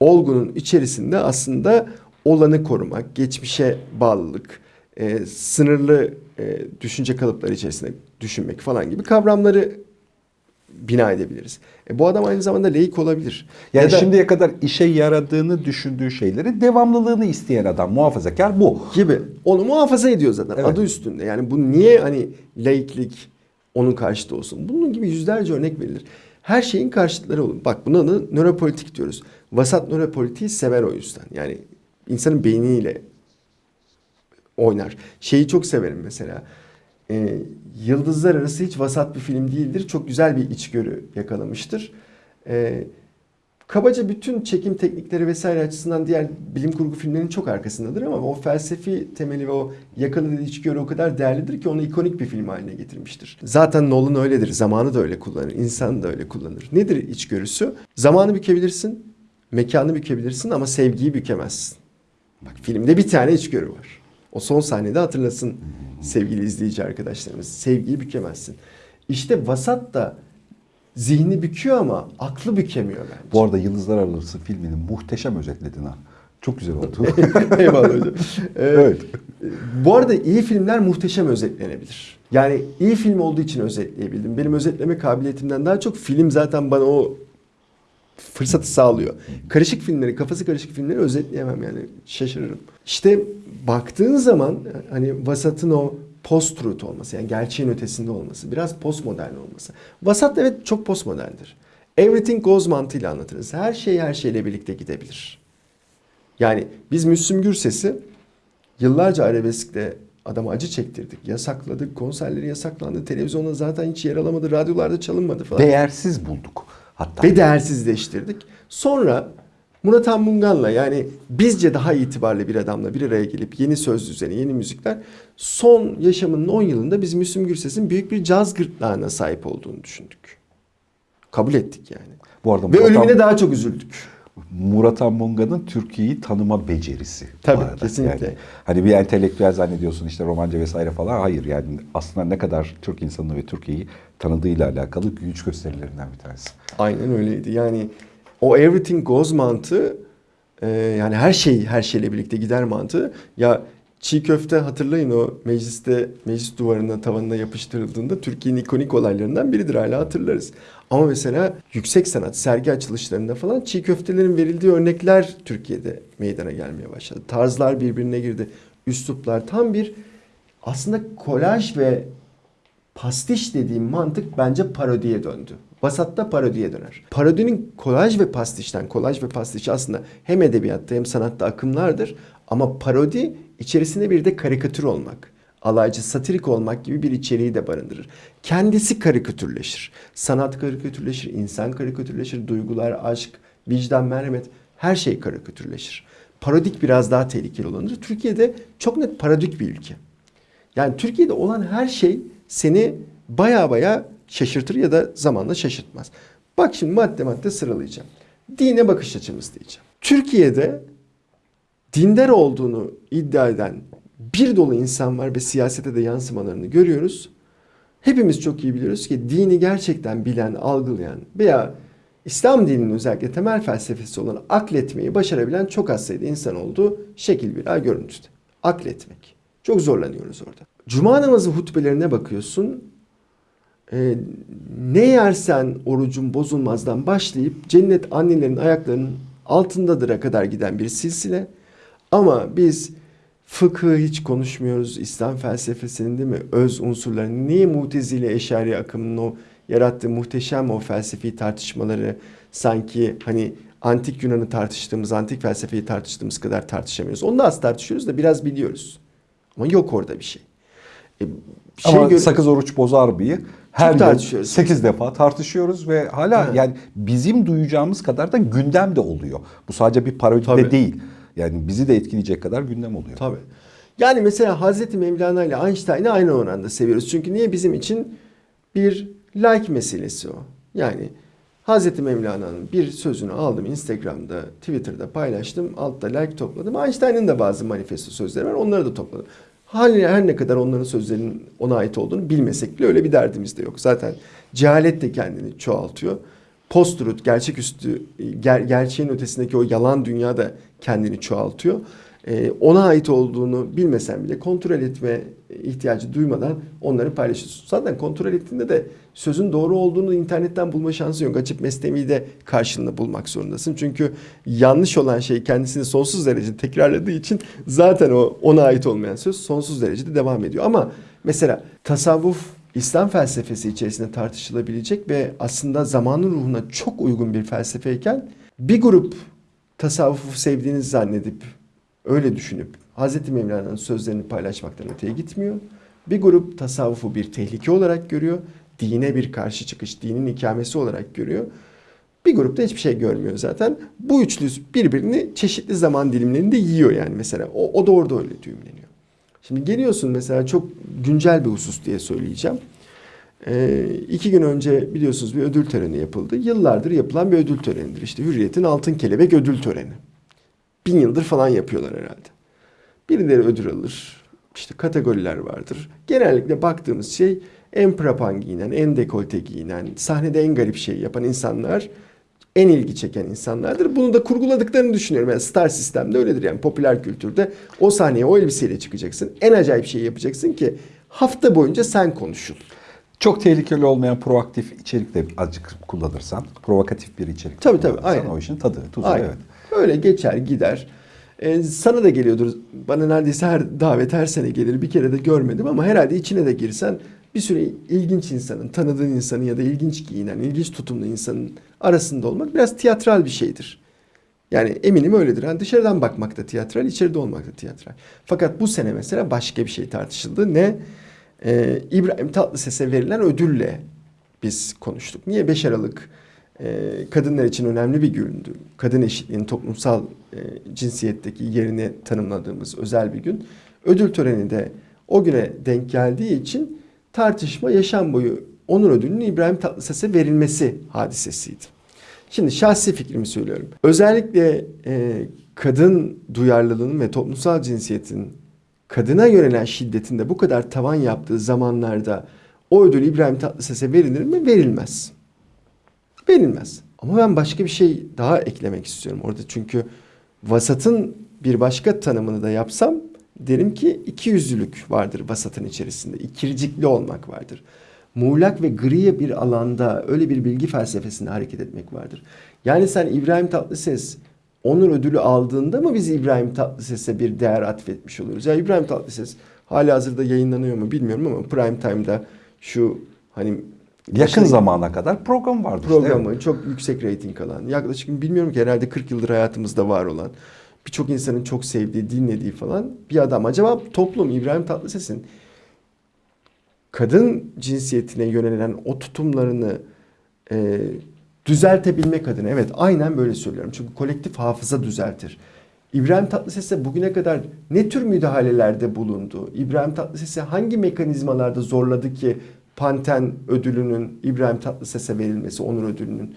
Speaker 2: olgunun içerisinde aslında olanı korumak, geçmişe bağlılık, e, sınırlı e, düşünce kalıpları içerisinde düşünmek falan gibi kavramları bina edebiliriz. E, bu adam aynı zamanda laik olabilir.
Speaker 1: Yani
Speaker 2: Ya da-
Speaker 1: şimdiye kadar işe yaradığını düşündüğü şeylerin devamlılığını isteyen adam muhafazakar bu.
Speaker 2: gibi. Onu muhafaza ediyor zaten
Speaker 1: Evet.
Speaker 2: adı üstünde. Yani bu niye hani laiklik onun karşıtı olsun? Bunun gibi yüzlerce örnek verilir. Her şeyin karşıtları olur. Bak buna da nöropolitik diyoruz. Vasat nöropolitiği sever o yüzden. Yani insanın beyniyle oynar. Şeyi çok severim mesela. Ee, Yıldızlar Arası hiç vasat bir film değildir. Çok güzel bir içgörü yakalamıştır. Ee, kabaca bütün çekim teknikleri vesaire açısından diğer bilim kurgu filmlerinin çok arkasındadır ama o felsefi temeli ve o yakaladığı içgörü o kadar değerlidir ki onu ikonik bir film haline getirmiştir. Zaten Nolan öyledir. Zamanı da öyle kullanır. insan da öyle kullanır. Nedir içgörüsü? Zamanı bükebilirsin, mekanı bükebilirsin ama sevgiyi bükemezsin. Bak filmde bir tane içgörü var. O son sahnede hatırlasın sevgili izleyici arkadaşlarımız. Sevgiyi bükemezsin. İşte vasat da zihni büküyor ama aklı bükemiyor bence.
Speaker 1: Bu arada Yıldızlar Arası filmini muhteşem özetledin ha. Çok güzel oldu.
Speaker 2: Eyvallah hocam. Ee,
Speaker 1: Evet.
Speaker 2: Bu arada iyi filmler muhteşem özetlenebilir. Yani iyi film olduğu için özetleyebildim. Benim özetleme kabiliyetimden daha çok film zaten bana o fırsatı sağlıyor. Karışık filmleri, kafası karışık filmleri özetleyemem yani şaşırırım. İşte baktığın zaman hani vasatın o post-truth olması yani gerçeğin ötesinde olması, biraz postmodern olması. Vasat evet çok postmoderndir. Everything goes mantığıyla anlatırız. Her şey her şeyle birlikte gidebilir. Yani biz Müslüm Gürses'i yıllarca arabeskte adama acı çektirdik. Yasakladık, konserleri yasaklandı. Televizyonda zaten hiç yer alamadı, radyolarda çalınmadı falan.
Speaker 1: Değersiz bulduk hatta.
Speaker 2: Ve değersizleştirdik. Sonra Murat Anmungan'la yani bizce daha itibarlı bir adamla bir araya gelip yeni söz düzeni, yeni müzikler son yaşamının 10 yılında biz Müslüm Gürses'in büyük bir caz gırtlağına sahip olduğunu düşündük. Kabul ettik yani.
Speaker 1: Bu arada
Speaker 2: Ve
Speaker 1: Murat,
Speaker 2: ölümüne daha çok üzüldük.
Speaker 1: Murat Anmunga'nın Türkiye'yi tanıma becerisi.
Speaker 2: Tabii,
Speaker 1: arada.
Speaker 2: kesinlikle.
Speaker 1: Yani, hani bir entelektüel zannediyorsun işte romanca vesaire falan. Hayır yani aslında ne kadar Türk insanını ve Türkiye'yi tanıdığıyla alakalı güç gösterilerinden bir tanesi.
Speaker 2: Aynen öyleydi. Yani o everything goes mantığı e, yani her şey her şeyle birlikte gider mantığı. Ya çiğ köfte hatırlayın o mecliste meclis duvarına tavanına yapıştırıldığında Türkiye'nin ikonik olaylarından biridir hala hatırlarız. Ama mesela yüksek sanat sergi açılışlarında falan çiğ köftelerin verildiği örnekler Türkiye'de meydana gelmeye başladı. Tarzlar birbirine girdi. Üsluplar tam bir aslında kolaj ve pastiş dediğim mantık bence parodiye döndü. Basatta parodiye döner. Parodinin kolaj ve pastişten, kolaj ve pastiş aslında hem edebiyatta hem sanatta akımlardır. Ama parodi içerisinde bir de karikatür olmak, alaycı, satirik olmak gibi bir içeriği de barındırır. Kendisi karikatürleşir. Sanat karikatürleşir, insan karikatürleşir, duygular, aşk, vicdan, merhamet her şey karikatürleşir. Parodik biraz daha tehlikeli olanıdır. Türkiye'de çok net parodik bir ülke. Yani Türkiye'de olan her şey seni baya baya şaşırtır ya da zamanla şaşırtmaz. Bak şimdi madde madde sıralayacağım. Dine bakış açımız diyeceğim. Türkiye'de dindar olduğunu iddia eden bir dolu insan var ve siyasete de yansımalarını görüyoruz. Hepimiz çok iyi biliyoruz ki dini gerçekten bilen, algılayan veya İslam dininin özellikle temel felsefesi olan akletmeyi başarabilen çok az sayıda insan olduğu şekil bir görüntüde. Akletmek. Çok zorlanıyoruz orada. Cuma namazı hutbelerine bakıyorsun. Ee, ne yersen orucun bozulmazdan başlayıp cennet annelerin ayaklarının altındadır'a kadar giden bir silsile. Ama biz fıkıh hiç konuşmuyoruz. İslam felsefesinin değil mi? Öz unsurlarını. Niye mutezile eşari akımının o yarattığı muhteşem o felsefi tartışmaları sanki hani antik Yunan'ı tartıştığımız, antik felsefeyi tartıştığımız kadar tartışamıyoruz. Onu da az tartışıyoruz da biraz biliyoruz. Ama yok orada bir şey. E, şey
Speaker 1: Ama sakız oruç bozar mıyı? Her yıl
Speaker 2: tartışıyoruz.
Speaker 1: 8 defa tartışıyoruz ve hala
Speaker 2: Evet.
Speaker 1: yani bizim duyacağımız kadar da gündem de oluyor. Bu sadece bir parodi de değil. Yani bizi de etkileyecek kadar gündem oluyor.
Speaker 2: Tabii. Yani mesela Hazreti Mevlana ile Einstein'ı aynı oranda seviyoruz. Çünkü niye bizim için bir like meselesi o. Yani Hazreti Mevlana'nın bir sözünü aldım Instagram'da, Twitter'da paylaştım. Altta like topladım. Einstein'ın da bazı manifesto sözleri var. Onları da topladım. Her, her ne kadar onların sözlerinin ona ait olduğunu bilmesek bile öyle bir derdimiz de yok. Zaten cehalet de kendini çoğaltıyor. Post-truth, gerçeküstü, ger, gerçeğin ötesindeki o yalan dünya da kendini çoğaltıyor. Ee, ona ait olduğunu bilmesen bile kontrol etme ihtiyacı duymadan onları paylaşıyorsun. Zaten kontrol ettiğinde de sözün doğru olduğunu internetten bulma şansın yok. Açıp mesnevi de karşılığında bulmak zorundasın. Çünkü yanlış olan şey kendisini sonsuz derecede tekrarladığı için zaten o ona ait olmayan söz sonsuz derecede devam ediyor. Ama mesela tasavvuf İslam felsefesi içerisinde tartışılabilecek ve aslında zamanın ruhuna çok uygun bir felsefeyken bir grup tasavvufu sevdiğini zannedip öyle düşünüp Hz. Mevlana'nın sözlerini paylaşmaktan öteye gitmiyor. Bir grup tasavvufu bir tehlike olarak görüyor. Dine bir karşı çıkış, dinin ikamesi olarak görüyor. Bir grupta hiçbir şey görmüyor zaten. Bu üçlü birbirini çeşitli zaman dilimlerinde yiyor yani mesela. O, o da orada öyle düğümleniyor. Şimdi geliyorsun mesela çok güncel bir husus diye söyleyeceğim. Ee, iki gün önce biliyorsunuz bir ödül töreni yapıldı. Yıllardır yapılan bir ödül törenidir. İşte Hürriyet'in Altın Kelebek ödül töreni. Bin yıldır falan yapıyorlar herhalde. Birileri ödül alır. İşte kategoriler vardır. Genellikle baktığımız şey en prapan giyinen, en dekolte giyinen, sahnede en garip şeyi yapan insanlar en ilgi çeken insanlardır. Bunu da kurguladıklarını düşünüyorum. Yani star sistemde öyledir yani popüler kültürde. O sahneye o elbiseyle çıkacaksın. En acayip şeyi yapacaksın ki hafta boyunca sen konuşul.
Speaker 1: Çok tehlikeli olmayan proaktif içerik de azıcık kullanırsan, provokatif bir içerik
Speaker 2: Tabii, tabii, aynen.
Speaker 1: o işin tadı, tuzu
Speaker 2: Aynen.
Speaker 1: evet.
Speaker 2: Öyle geçer gider. Ee, sana da geliyordur. Bana neredeyse her davet her sene gelir. Bir kere de görmedim ama herhalde içine de girsen bir süre ilginç insanın, tanıdığın insanın ya da ilginç giyinen, ilginç tutumlu insanın arasında olmak biraz tiyatral bir şeydir. Yani eminim öyledir. Yani dışarıdan bakmak da tiyatral, içeride olmak da tiyatral. Fakat bu sene mesela başka bir şey tartışıldı. Ne? Ee, İbrahim Tatlıses'e verilen ödülle biz konuştuk. Niye 5 Aralık kadınlar için önemli bir gündü. Kadın eşitliğinin toplumsal e, cinsiyetteki yerini tanımladığımız özel bir gün. Ödül töreni de o güne denk geldiği için tartışma yaşam boyu onur ödülünün İbrahim Tatlıses'e verilmesi hadisesiydi. Şimdi şahsi fikrimi söylüyorum. Özellikle e, kadın duyarlılığının ve toplumsal cinsiyetin kadına yönelen şiddetin de bu kadar tavan yaptığı zamanlarda o ödül İbrahim Tatlıses'e verilir mi? Verilmez. Verilmez. Ama ben başka bir şey daha eklemek istiyorum orada çünkü vasatın bir başka tanımını da yapsam derim ki iki yüzlülük vardır vasatın içerisinde. İkircikli olmak vardır. Muğlak ve gri bir alanda öyle bir bilgi felsefesinde hareket etmek vardır. Yani sen İbrahim Tatlıses onur ödülü aldığında mı biz İbrahim Tatlıses'e bir değer atfetmiş oluyoruz? Ya İbrahim Tatlıses hali hazırda yayınlanıyor mu bilmiyorum ama prime time'da şu hani
Speaker 1: Yakın zamana kadar program vardı. işte,
Speaker 2: programı
Speaker 1: evet.
Speaker 2: çok yüksek reyting alan yaklaşık bilmiyorum ki herhalde 40 yıldır hayatımızda var olan birçok insanın çok sevdiği dinlediği falan bir adam. Acaba toplum İbrahim Tatlıses'in kadın cinsiyetine yönelen o tutumlarını e, düzeltebilmek adına evet aynen böyle söylüyorum. Çünkü kolektif hafıza düzeltir. İbrahim Tatlıses'e bugüne kadar ne tür müdahalelerde bulundu? İbrahim Tatlıses'e hangi mekanizmalarda zorladı ki Panten ödülünün İbrahim Tatlıses'e verilmesi, onur ödülünün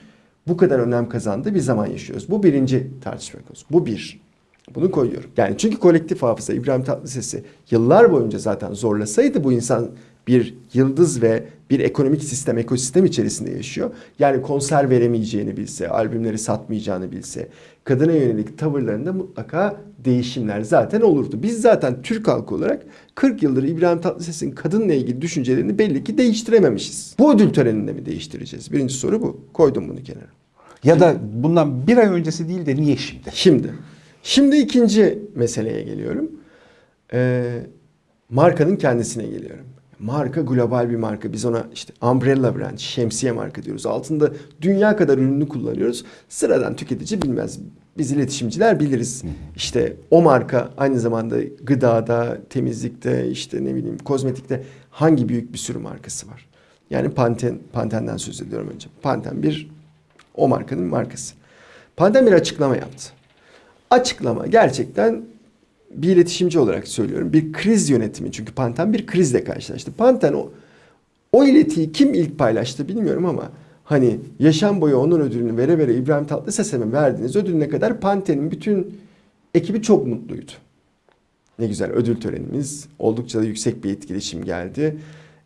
Speaker 2: bu kadar önem kazandığı bir zaman yaşıyoruz. Bu birinci tartışma konusu. Bu bir. Bunu koyuyorum. Yani çünkü kolektif hafıza İbrahim Tatlıses'i yıllar boyunca zaten zorlasaydı bu insan bir yıldız ve bir ekonomik sistem, ekosistem içerisinde yaşıyor. Yani konser veremeyeceğini bilse, albümleri satmayacağını bilse, kadına yönelik tavırlarında mutlaka değişimler zaten olurdu. Biz zaten Türk halkı olarak 40 yıldır İbrahim Tatlıses'in kadınla ilgili düşüncelerini belli ki değiştirememişiz. Bu ödül töreninde mi değiştireceğiz? Birinci soru bu. Koydum bunu kenara.
Speaker 1: Ya da bundan bir ay öncesi değil de niye şimdi?
Speaker 2: Şimdi, şimdi ikinci meseleye geliyorum. Ee, markanın kendisine geliyorum. Marka global bir marka. Biz ona işte umbrella brand, şemsiye marka diyoruz. Altında dünya kadar ürünü kullanıyoruz. Sıradan tüketici bilmez. Biz iletişimciler biliriz. İşte o marka aynı zamanda gıdada, temizlikte, işte ne bileyim kozmetikte hangi büyük bir sürü markası var. Yani Panten, Panten'den söz ediyorum önce. Panten bir o markanın markası. Panten bir açıklama yaptı. Açıklama gerçekten bir iletişimci olarak söylüyorum. Bir kriz yönetimi. Çünkü Panten bir krizle karşılaştı. Panten o, o iletiyi kim ilk paylaştı bilmiyorum ama hani yaşam boyu onun ödülünü vere vere İbrahim Tatlıses'e mi verdiğiniz ödülüne kadar Panten'in bütün ekibi çok mutluydu. Ne güzel ödül törenimiz. Oldukça da yüksek bir etkileşim geldi.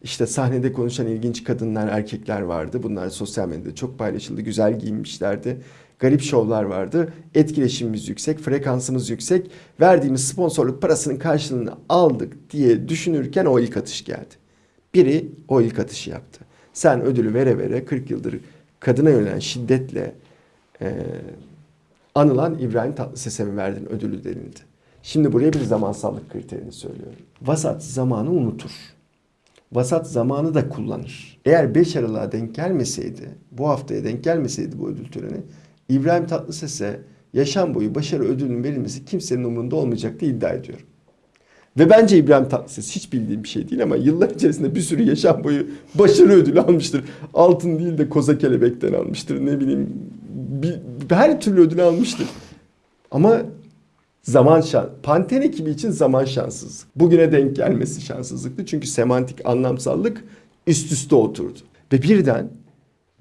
Speaker 2: İşte sahnede konuşan ilginç kadınlar, erkekler vardı. Bunlar sosyal medyada çok paylaşıldı. Güzel giyinmişlerdi. Garip şovlar vardı. Etkileşimimiz yüksek, frekansımız yüksek. Verdiğimiz sponsorluk parasının karşılığını aldık diye düşünürken o ilk atış geldi. Biri o ilk atışı yaptı. Sen ödülü vere vere 40 yıldır kadına yönelen şiddetle e, anılan İbrahim Tatlıses'e mi verdin ödülü denildi. Şimdi buraya bir zamansallık kriterini söylüyorum. Vasat zamanı unutur. Vasat zamanı da kullanır. Eğer 5 Aralık'a denk gelmeseydi, bu haftaya denk gelmeseydi bu ödül töreni, İbrahim Tatlıses'e yaşam boyu başarı ödülünün verilmesi kimsenin umurunda olmayacak diye iddia ediyorum. Ve bence İbrahim Tatlıses hiç bildiğim bir şey değil ama yıllar içerisinde bir sürü yaşam boyu başarı ödülü almıştır. Altın değil de koza kelebekten almıştır. Ne bileyim bir, her türlü ödül almıştır. Ama zaman şans. Panten ekibi için zaman şanssızlık. Bugüne denk gelmesi şanssızlıktı. Çünkü semantik anlamsallık üst üste oturdu. Ve birden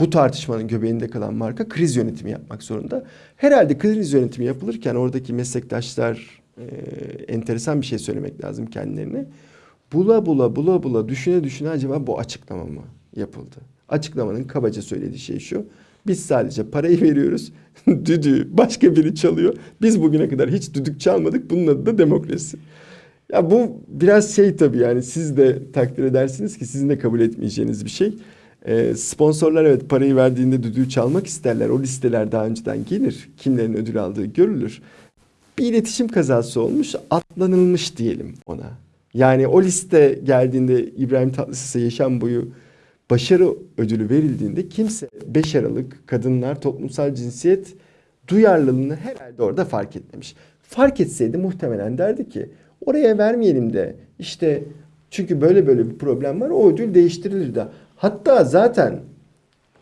Speaker 2: bu tartışmanın göbeğinde kalan marka kriz yönetimi yapmak zorunda. Herhalde kriz yönetimi yapılırken oradaki meslektaşlar e, enteresan bir şey söylemek lazım kendilerine. Bula bula bula bula düşüne düşüne acaba bu açıklama mı yapıldı? Açıklamanın kabaca söylediği şey şu. Biz sadece parayı veriyoruz. Düdüğü başka biri çalıyor. Biz bugüne kadar hiç düdük çalmadık. Bunun adı da demokrasi. Ya bu biraz şey tabii yani siz de takdir edersiniz ki sizin de kabul etmeyeceğiniz bir şey. Ee, sponsorlar evet parayı verdiğinde düdüğü çalmak isterler. O listeler daha önceden gelir. Kimlerin ödül aldığı görülür. Bir iletişim kazası olmuş, atlanılmış diyelim ona. Yani o liste geldiğinde İbrahim Tatlıses'e yaşam boyu başarı ödülü verildiğinde kimse 5 Aralık kadınlar toplumsal cinsiyet duyarlılığını herhalde orada fark etmemiş. Fark etseydi muhtemelen derdi ki oraya vermeyelim de işte çünkü böyle böyle bir problem var o ödül değiştirilirdi. Hatta zaten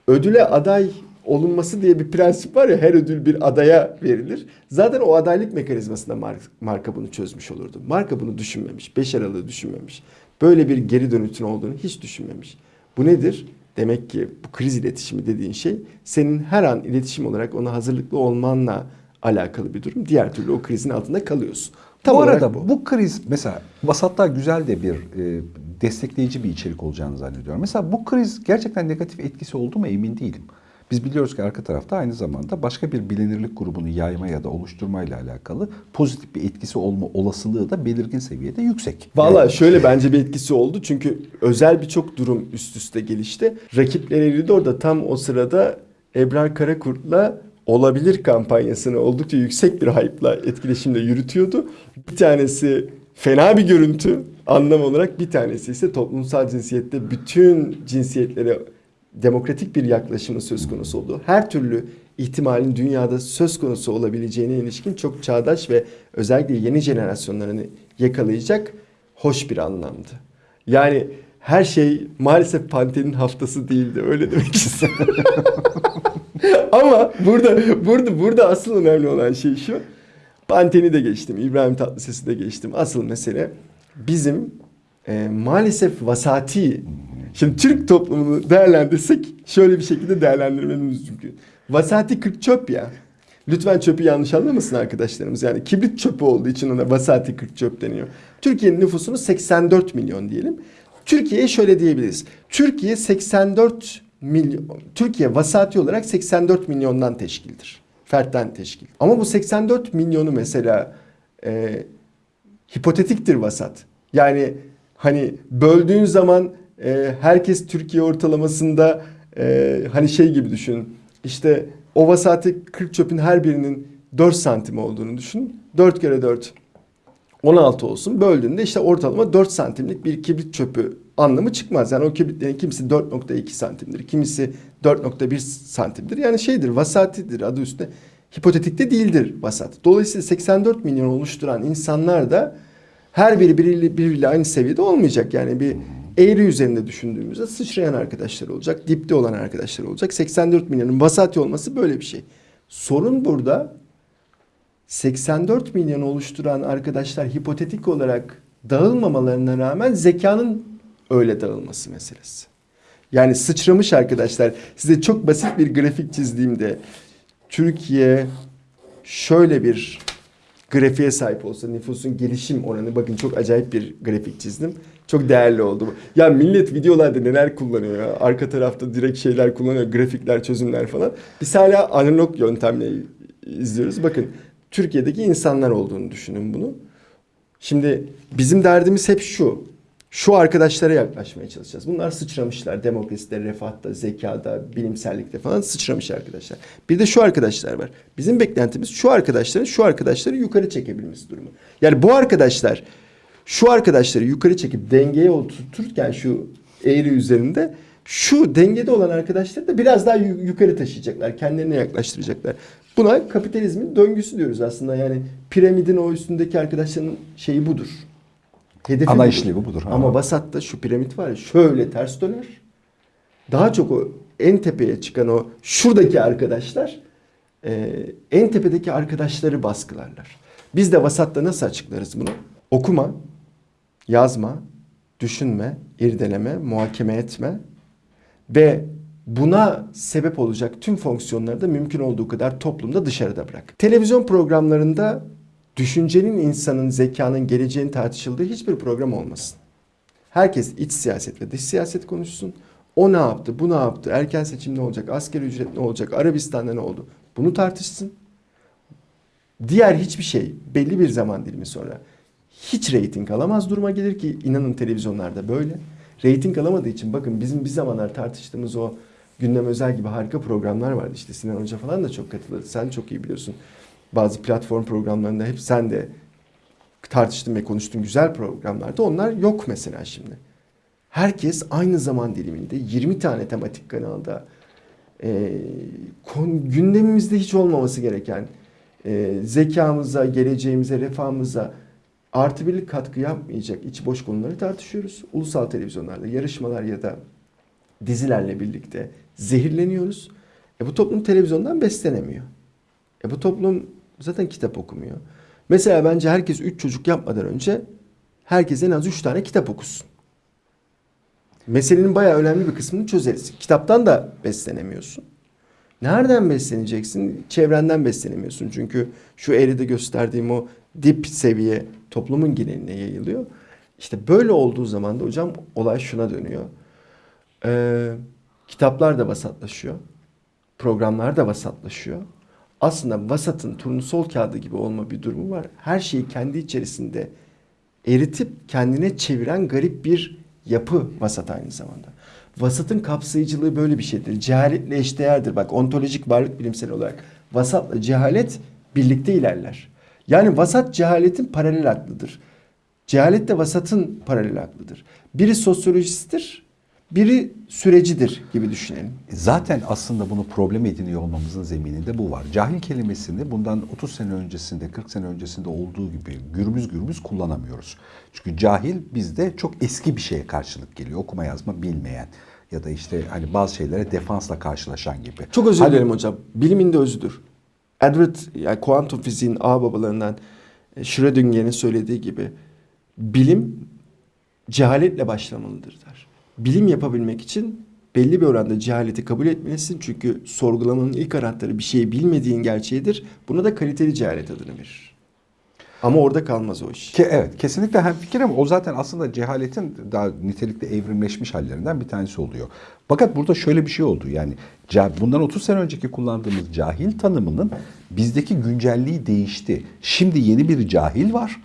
Speaker 2: ödüle aday olunması diye bir prensip var ya her ödül bir adaya verilir. Zaten o adaylık mekanizmasında mar- marka bunu çözmüş olurdu. Marka bunu düşünmemiş. 5 Aralık'ı düşünmemiş. Böyle bir geri dönütün olduğunu hiç düşünmemiş. Bu nedir? Demek ki bu kriz iletişimi dediğin şey senin her an iletişim olarak ona hazırlıklı olmanla alakalı bir durum. Diğer türlü o krizin altında kalıyorsun. Tam
Speaker 1: bu arada bu. kriz mesela vasatlar güzel de bir e, destekleyici bir içerik olacağını zannediyorum. Mesela bu kriz gerçekten negatif etkisi oldu mu emin değilim. Biz biliyoruz ki arka tarafta aynı zamanda başka bir bilinirlik grubunu yayma ya da oluşturmayla alakalı pozitif bir etkisi olma olasılığı da belirgin seviyede yüksek.
Speaker 2: Valla
Speaker 1: Yani-
Speaker 2: şöyle bence bir etkisi oldu. Çünkü özel birçok durum üst üste gelişti. Rakipleri de orada tam o sırada Ebrar Karakurt'la olabilir kampanyasını oldukça yüksek bir hype'la etkileşimle yürütüyordu. Bir tanesi fena bir görüntü anlam olarak bir tanesi ise toplumsal cinsiyette bütün cinsiyetlere demokratik bir yaklaşımın söz konusu olduğu, her türlü ihtimalin dünyada söz konusu olabileceğine ilişkin çok çağdaş ve özellikle yeni jenerasyonlarını yakalayacak hoş bir anlamdı. Yani her şey maalesef Panten'in haftası değildi öyle demek istiyorum. Ama burada burada burada asıl önemli olan şey şu. Panten'i de geçtim, İbrahim Tatlıses'i de geçtim. Asıl mesele bizim e, maalesef vasati Şimdi Türk toplumunu değerlendirsek şöyle bir şekilde değerlendirmemiz mümkün. Vasati 40 çöp ya. Lütfen çöpü yanlış anlamasın arkadaşlarımız. Yani kibrit çöpü olduğu için ona vasati 40 çöp deniyor. Türkiye'nin nüfusunu 84 milyon diyelim. Türkiye'ye şöyle diyebiliriz. Türkiye 84 milyon, Türkiye vasati olarak 84 milyondan teşkildir. Fertten teşkil. Ama bu 84 milyonu mesela e, hipotetiktir vasat. Yani hani böldüğün zaman e, herkes Türkiye ortalamasında e, hani şey gibi düşün. İşte o vasati 40 çöpün her birinin 4 santim olduğunu düşün. 4 kere 4 16 olsun. Böldüğünde işte ortalama 4 santimlik bir kibrit çöpü anlamı çıkmaz. Yani o kibritlerin kimisi 4.2 santimdir. Kimisi 4.1 santimdir. Yani şeydir vasatidir adı üstünde. Hipotetikte değildir vasat. Dolayısıyla 84 milyon oluşturan insanlar da her biri birbiriyle, birbiriyle aynı seviyede olmayacak. Yani bir eğri üzerinde düşündüğümüzde sıçrayan arkadaşlar olacak. Dipte olan arkadaşlar olacak. 84 milyonun vasati olması böyle bir şey. Sorun burada 84 milyon oluşturan arkadaşlar hipotetik olarak dağılmamalarına rağmen zekanın öyle dağılması meselesi. Yani sıçramış arkadaşlar. Size çok basit bir grafik çizdiğimde Türkiye şöyle bir grafiğe sahip olsa nüfusun gelişim oranı bakın çok acayip bir grafik çizdim. Çok değerli oldu. bu. Ya millet videolarda neler kullanıyor ya. Arka tarafta direkt şeyler kullanıyor. Grafikler, çözümler falan. Biz hala analog yöntemle izliyoruz. Bakın Türkiye'deki insanlar olduğunu düşünün bunu. Şimdi bizim derdimiz hep şu. Şu arkadaşlara yaklaşmaya çalışacağız. Bunlar sıçramışlar. Demokraside, refahta, zekada, bilimsellikte falan sıçramış arkadaşlar. Bir de şu arkadaşlar var. Bizim beklentimiz şu arkadaşların şu arkadaşları yukarı çekebilmesi durumu. Yani bu arkadaşlar şu arkadaşları yukarı çekip dengeye oturturken şu eğri üzerinde şu dengede olan arkadaşları da biraz daha yu- yukarı taşıyacaklar. Kendilerine yaklaştıracaklar. Buna kapitalizmin döngüsü diyoruz aslında. Yani piramidin o üstündeki arkadaşların şeyi budur. Hedefi
Speaker 1: Ana işlevi budur. Ha.
Speaker 2: Ama Basat'ta şu piramit var ya şöyle ters döner. Daha çok o en tepeye çıkan o şuradaki arkadaşlar e, en tepedeki arkadaşları baskılarlar. Biz de Vasat'ta nasıl açıklarız bunu? Okuma, yazma, düşünme, irdeleme, muhakeme etme ve buna sebep olacak tüm fonksiyonları da mümkün olduğu kadar toplumda dışarıda bırak. Televizyon programlarında düşüncenin insanın zekanın geleceğini tartışıldığı hiçbir program olmasın. Herkes iç siyaset ve dış siyaset konuşsun. O ne yaptı, bu ne yaptı, erken seçim ne olacak, asgari ücret ne olacak, Arabistan'da ne oldu? Bunu tartışsın. Diğer hiçbir şey belli bir zaman dilimi sonra hiç reyting alamaz duruma gelir ki inanın televizyonlarda böyle. Reyting alamadığı için bakın bizim bir zamanlar tartıştığımız o gündem özel gibi harika programlar vardı. İşte Sinan Hoca falan da çok katıldı. Sen çok iyi biliyorsun. Bazı platform programlarında hep sen de tartıştın ve konuştun güzel programlarda. Onlar yok mesela şimdi. Herkes aynı zaman diliminde 20 tane tematik kanalda e, kon, gündemimizde hiç olmaması gereken e, zekamıza, geleceğimize, refahımıza artı birlik katkı yapmayacak iç boş konuları tartışıyoruz. Ulusal televizyonlarda yarışmalar ya da dizilerle birlikte zehirleniyoruz. E bu toplum televizyondan beslenemiyor. E bu toplum zaten kitap okumuyor. Mesela bence herkes 3 çocuk yapmadan önce herkes en az 3 tane kitap okusun. Meselenin bayağı önemli bir kısmını çözeriz. Kitaptan da beslenemiyorsun. Nereden besleneceksin? Çevrenden beslenemiyorsun. Çünkü şu eğride gösterdiğim o dip seviye toplumun geneline yayılıyor. İşte böyle olduğu zaman da hocam olay şuna dönüyor. Ee, kitaplar da vasatlaşıyor. Programlar da vasatlaşıyor. Aslında vasatın turnusol kağıdı gibi olma bir durumu var. Her şeyi kendi içerisinde eritip kendine çeviren garip bir yapı vasat aynı zamanda. Vasatın kapsayıcılığı böyle bir şeydir. Cehaletle eşdeğerdir. Bak ontolojik varlık bilimsel olarak vasatla cehalet birlikte ilerler. Yani vasat cehaletin paralel aklıdır. Cehalet de vasatın paralel aklıdır. Biri sosyolojisttir, biri sürecidir gibi düşünelim.
Speaker 1: Zaten aslında bunu problem ediniyor olmamızın zemininde bu var. Cahil kelimesini bundan 30 sene öncesinde, 40 sene öncesinde olduğu gibi gürbüz gürbüz kullanamıyoruz. Çünkü cahil bizde çok eski bir şeye karşılık geliyor. Okuma yazma bilmeyen ya da işte hani bazı şeylere defansla karşılaşan gibi.
Speaker 2: Çok özür
Speaker 1: Hani-
Speaker 2: dilerim hocam. Bilimin de özüdür. Edward, yani kuantum fiziğin ağ babalarından e, Schrödinger'in söylediği gibi bilim cehaletle başlamalıdır der. Bilim yapabilmek için belli bir oranda cehaleti kabul etmelisin. Çünkü sorgulamanın ilk anahtarı bir şeyi bilmediğin gerçeğidir. Buna da kaliteli cehalet adını verir. Ama orada kalmaz o iş.
Speaker 1: Ke, evet kesinlikle hem fikrim o zaten aslında cehaletin daha nitelikli evrimleşmiş hallerinden bir tanesi oluyor. Fakat burada şöyle bir şey oldu yani bundan 30 sene önceki kullandığımız cahil tanımının bizdeki güncelliği değişti. Şimdi yeni bir cahil var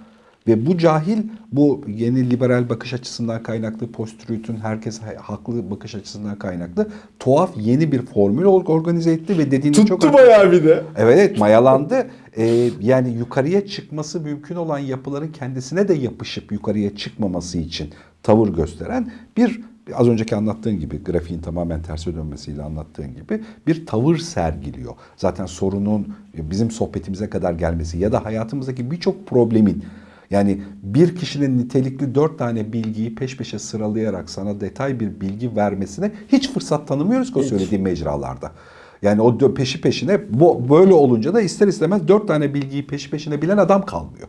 Speaker 1: ve bu cahil bu yeni liberal bakış açısından kaynaklı post-truth'ün herkes ha- haklı bakış açısından kaynaklı tuhaf yeni bir formül or- organize etti ve dediğinde çok
Speaker 2: Tuttu bayağı bir de.
Speaker 1: Evet evet mayalandı. Ee, yani yukarıya çıkması mümkün olan yapıların kendisine de yapışıp yukarıya çıkmaması için tavır gösteren bir az önceki anlattığın gibi grafiğin tamamen terse dönmesiyle anlattığın gibi bir tavır sergiliyor. Zaten sorunun bizim sohbetimize kadar gelmesi ya da hayatımızdaki birçok problemin yani bir kişinin nitelikli dört tane bilgiyi peş peşe sıralayarak sana detay bir bilgi vermesine hiç fırsat tanımıyoruz ki o söylediğim mecralarda. Yani o peşi peşine böyle olunca da ister istemez dört tane bilgiyi peşi peşine bilen adam kalmıyor.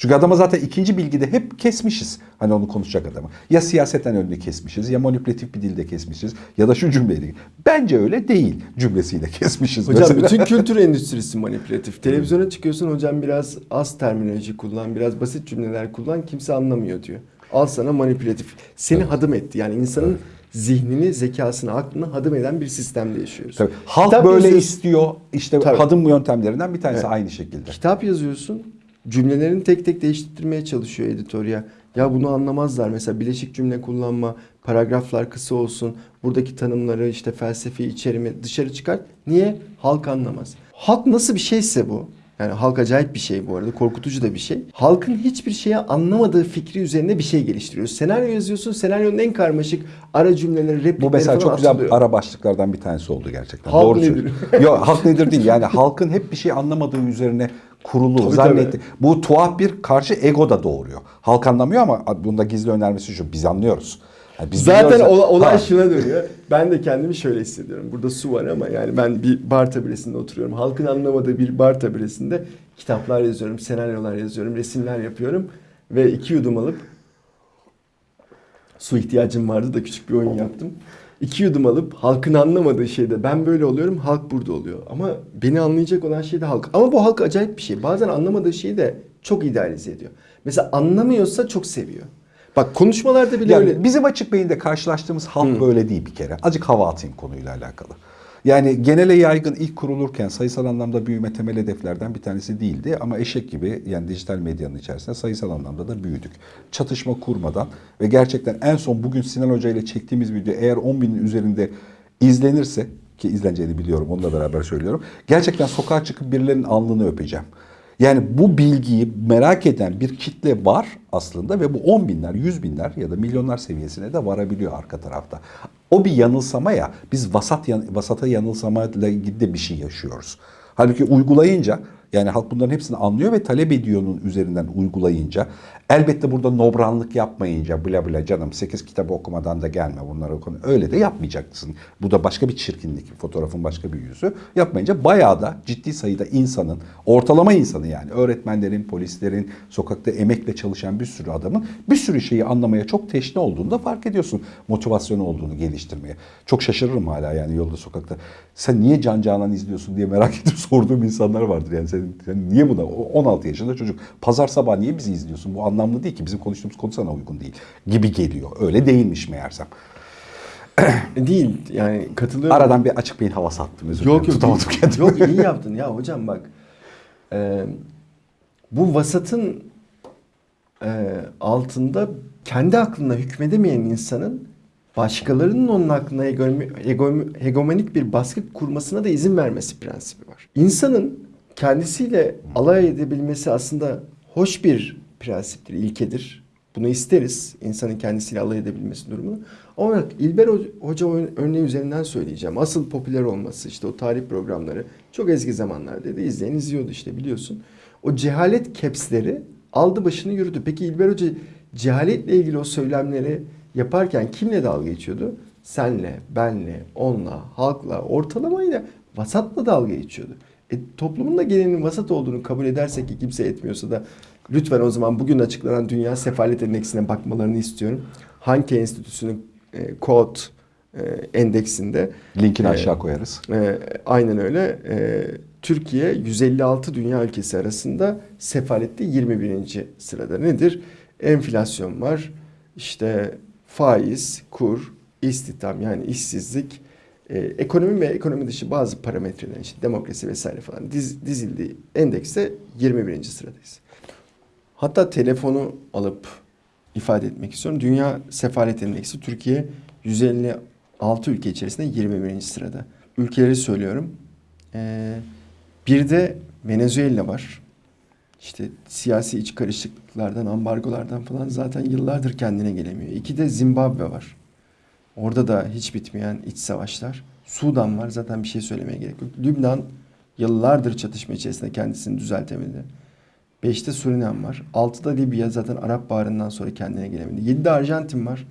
Speaker 1: Çünkü adama zaten ikinci bilgide hep kesmişiz. Hani onu konuşacak adamı. Ya siyaseten önünü kesmişiz ya manipülatif bir dilde kesmişiz ya da şu cümleyle. Bence öyle değil cümlesiyle kesmişiz.
Speaker 2: Hocam
Speaker 1: mesela.
Speaker 2: bütün kültür endüstrisi manipülatif. Televizyona çıkıyorsun hocam biraz az terminoloji kullan, biraz basit cümleler kullan kimse anlamıyor diyor. Al sana manipülatif. Seni hadım etti. Yani insanın zihnini, zekasını, aklını hadım eden bir sistemde yaşıyoruz.
Speaker 1: Tabii. Halk
Speaker 2: Kitap
Speaker 1: böyle
Speaker 2: yazıyorsun.
Speaker 1: istiyor. İşte
Speaker 2: Tabii.
Speaker 1: hadım yöntemlerinden bir tanesi
Speaker 2: Evet.
Speaker 1: aynı şekilde.
Speaker 2: Kitap yazıyorsun. Cümlelerini tek tek değiştirmeye çalışıyor editör ya. Bunu anlamazlar. Mesela bileşik cümle kullanma, paragraflar kısa olsun. Buradaki tanımları işte felsefi içerimi dışarı çıkart. Niye? Halk anlamaz. Halk nasıl bir şeyse bu. Yani halk acayip bir şey bu arada. Korkutucu da bir şey. Halkın hiçbir şeye anlamadığı fikri üzerine bir şey geliştiriyorsun. Senaryo yazıyorsun. Senaryonun en karmaşık ara cümleleri, replikleri
Speaker 1: Bu mesela çok güzel
Speaker 2: atılıyor.
Speaker 1: ara başlıklardan bir tanesi oldu gerçekten.
Speaker 2: Halk
Speaker 1: Doğru
Speaker 2: nedir?
Speaker 1: Yok halk nedir değil. Yani halkın hep bir şey anlamadığı üzerine kurulu
Speaker 2: Tabii,
Speaker 1: zannetti.
Speaker 2: tabii.
Speaker 1: Bu tuhaf bir karşı ego da doğuruyor. Halk anlamıyor ama bunda gizli önermesi şu. Biz anlıyoruz. Yani biz
Speaker 2: Zaten
Speaker 1: biliyoruz-
Speaker 2: ola- olay
Speaker 1: Ha.
Speaker 2: şuna dönüyor. Ben de kendimi şöyle hissediyorum. Burada su var ama yani ben bir bar tabiresinde oturuyorum. Halkın anlamadığı bir bar tabiresinde kitaplar yazıyorum, senaryolar yazıyorum, resimler yapıyorum. Ve iki yudum alıp su ihtiyacım vardı da küçük bir oyun yaptım. İki yudum alıp halkın anlamadığı şeyde ben böyle oluyorum, halk burada oluyor. Ama beni anlayacak olan şey de halk. Ama bu halk acayip bir şey. Bazen anlamadığı şeyi de çok idealize ediyor. Mesela anlamıyorsa çok seviyor. Bak konuşmalarda bile
Speaker 1: Yani
Speaker 2: öyle.
Speaker 1: Bizim açık beyinde karşılaştığımız halk böyle değil bir kere. Azıcık hava atayım konuyla alakalı. Yani genele yaygın ilk kurulurken sayısal anlamda büyüme temel hedeflerden bir tanesi değildi. Ama eşek gibi yani dijital medyanın içerisinde sayısal anlamda da büyüdük. Çatışma kurmadan ve gerçekten en son bugün Sinan Hoca ile çektiğimiz video eğer 10 binin üzerinde izlenirse ki izleneceğini biliyorum onunla beraber söylüyorum. Gerçekten sokağa çıkıp birilerinin alnını öpeceğim. Yani bu bilgiyi merak eden bir kitle var aslında ve bu 10 binler, 100 binler ya da milyonlar seviyesine de varabiliyor arka tarafta. O bir yanılsama ya. Biz vasat vasata yanılsamayla ilgili de bir şey yaşıyoruz. Halbuki uygulayınca Yani halk bunların hepsini anlıyor ve talep ediyor'nun üzerinden uygulayınca elbette burada nobranlık yapmayınca bla bla canım 8 kitabı okumadan da gelme bunları okun. Öyle de yapmayacaksın. Bu da başka bir çirkinlik. Fotoğrafın başka bir yüzü. Yapmayınca bayağı da ciddi sayıda insanın, ortalama insanı yani öğretmenlerin, polislerin, sokakta emekle çalışan bir sürü adamın bir sürü şeyi anlamaya çok teşne olduğunu da fark ediyorsun. Motivasyonu olduğunu geliştirmeye. Çok şaşırırım hala yani yolda sokakta. Sen niye Can Canan izliyorsun diye merak edip sorduğum insanlar vardır yani. Sen, sen niye buna? O 16 yaşında çocuk. Pazar sabah niye bizi izliyorsun? Bu anlamlı değil ki. Bizim konuştuğumuz konu sana uygun değil. Gibi geliyor. Öyle değilmiş meğersem.
Speaker 2: Değil yani katılıyorum.
Speaker 1: Aradan bir açık beyin hava sattım özür dilerim.
Speaker 2: Yok yok. Yok iyi yaptın ya hocam bak. Ee, bu vasatın e, altında kendi aklına hükmedemeyen insanın başkalarının onun aklına hegemonik bir baskı kurmasına da izin vermesi prensibi var. İnsanın kendisiyle alay edebilmesi aslında hoş bir prensiptir, ilkedir. Bunu isteriz. insanın kendisiyle alay edebilmesi durumunu. Ama İlber Ho- Hoca örneği üzerinden söyleyeceğim. Asıl popüler olması işte o tarih programları çok eski zamanlarda da izleyen izliyordu işte biliyorsun. O cehalet kepsleri aldı başını yürüdü. Peki İlber Hoca cehaletle ilgili o söylemleri yaparken kimle dalga geçiyordu? Senle, benle, onla, halkla, ortalamayla, vasatla dalga geçiyordu. E, toplumun da gelenin vasat olduğunu kabul edersek ki kimse etmiyorsa da lütfen o zaman bugün açıklanan Dünya Sefalet Endeksine bakmalarını istiyorum. Hangi enstitüsünün e, kod e, endeksinde
Speaker 1: Linkini
Speaker 2: e,
Speaker 1: aşağı koyarız.
Speaker 2: e, aynen öyle. E, Türkiye 156 dünya ülkesi arasında sefalette 21. sırada. Nedir? Enflasyon var. İşte faiz, kur, istihdam yani işsizlik, e, ekonomi ve ekonomi dışı bazı parametreler işte demokrasi vesaire falan diz, dizildiği endekste 21. sıradayız. Hatta telefonu alıp ifade etmek istiyorum. Dünya Sefalet Endeksi Türkiye 156 ülke içerisinde 21. sırada. Ülkeleri söylüyorum. Ee, bir de Venezuela var. İşte siyasi iç karışıklıklardan, ambargolardan falan zaten yıllardır kendine gelemiyor. İki de Zimbabwe var. Orada da hiç bitmeyen iç savaşlar. Sudan var. Zaten bir şey söylemeye gerek yok. Lübnan yıllardır çatışma içerisinde kendisini düzeltemedi. Beşte Surinam var. Altıda Libya zaten Arap Baharı'ndan sonra kendine gelemedi. Yedide Arjantin var.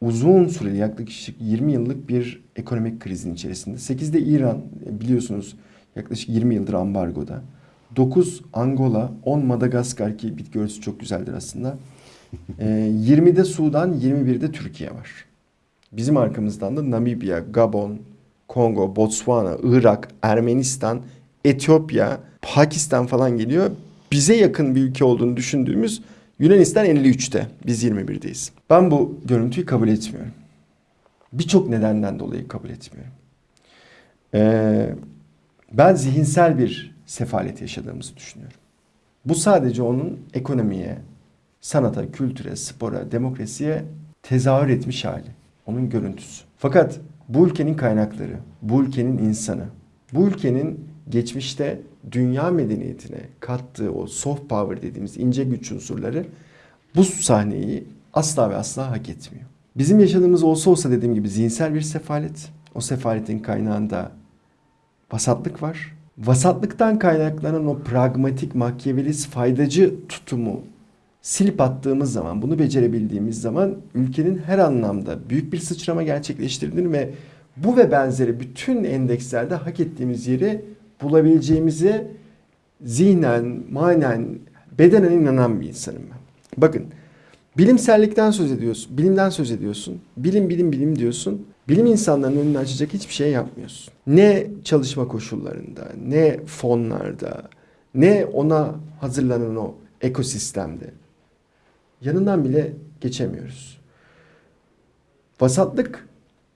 Speaker 2: Uzun süreli yaklaşık 20 yıllık bir ekonomik krizin içerisinde. Sekizde İran biliyorsunuz yaklaşık 20 yıldır ambargoda. 9 Angola, 10 Madagaskar ki bitki örtüsü çok güzeldir aslında. Ee, 20'de Sudan, 21'de Türkiye var. Bizim arkamızdan da Namibya, Gabon, Kongo, Botswana, Irak, Ermenistan, Etiyopya, Pakistan falan geliyor. Bize yakın bir ülke olduğunu düşündüğümüz Yunanistan 53'te. Biz 21'deyiz. Ben bu görüntüyü kabul etmiyorum. Birçok nedenden dolayı kabul etmiyorum. Ee, ben zihinsel bir sefalet yaşadığımızı düşünüyorum. Bu sadece onun ekonomiye, sanata, kültüre, spora, demokrasiye tezahür etmiş hali. Onun görüntüsü. Fakat bu ülkenin kaynakları, bu ülkenin insanı, bu ülkenin geçmişte dünya medeniyetine kattığı o soft power dediğimiz ince güç unsurları bu sahneyi asla ve asla hak etmiyor. Bizim yaşadığımız olsa olsa dediğim gibi zihinsel bir sefalet. O sefaletin kaynağında vasatlık var. Vasatlıktan kaynaklanan o pragmatik, makyavelist, faydacı tutumu silip attığımız zaman, bunu becerebildiğimiz zaman ülkenin her anlamda büyük bir sıçrama gerçekleştirdiğini ve bu ve benzeri bütün endekslerde hak ettiğimiz yeri bulabileceğimize zihnen, manen, bedenen inanan bir insanım ben. Bakın, bilimsellikten söz ediyorsun, bilimden söz ediyorsun, bilim bilim bilim diyorsun. Bilim insanlarının önünü açacak hiçbir şey yapmıyorsun. Ne çalışma koşullarında, ne fonlarda, ne ona hazırlanan o ekosistemde. Yanından bile geçemiyoruz. Vasatlık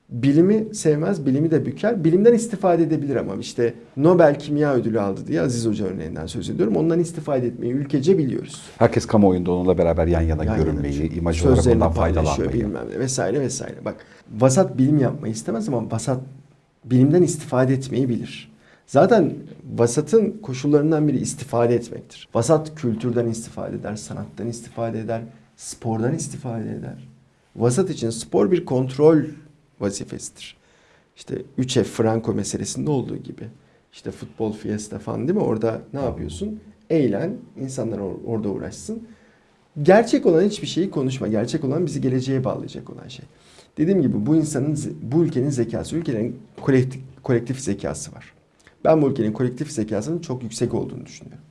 Speaker 2: bilimi sevmez, bilimi de büker. Bilimden istifade edebilir ama işte Nobel Kimya Ödülü aldı diye Aziz Hoca örneğinden söz ediyorum. Ondan istifade etmeyi ülkece biliyoruz.
Speaker 1: Herkes kamuoyunda onunla beraber yan yana
Speaker 2: Yan yana
Speaker 1: görünmeyi,
Speaker 2: çünkü
Speaker 1: imaj olarak ondan faydalanmayı.
Speaker 2: bilmem ne vesaire vesaire. Bak vasat bilim yapmayı istemez ama vasat bilimden istifade etmeyi bilir. Zaten vasatın koşullarından biri istifade etmektir. Vasat kültürden istifade eder, sanattan istifade eder, spordan istifade eder. Vasat için spor bir kontrol vazifesidir. İşte 3F Franco meselesinde olduğu gibi. işte futbol fiesta falan değil mi? Orada ne yapıyorsun? Eğlen, insanlar or- orada uğraşsın. Gerçek olan hiçbir şeyi konuşma. Gerçek olan bizi geleceğe bağlayacak olan şey. Dediğim gibi bu insanın, bu ülkenin zekası, ülkenin kolektif, kolektif zekası var. Ben bu ülkenin kolektif zekasının çok yüksek olduğunu düşünüyorum.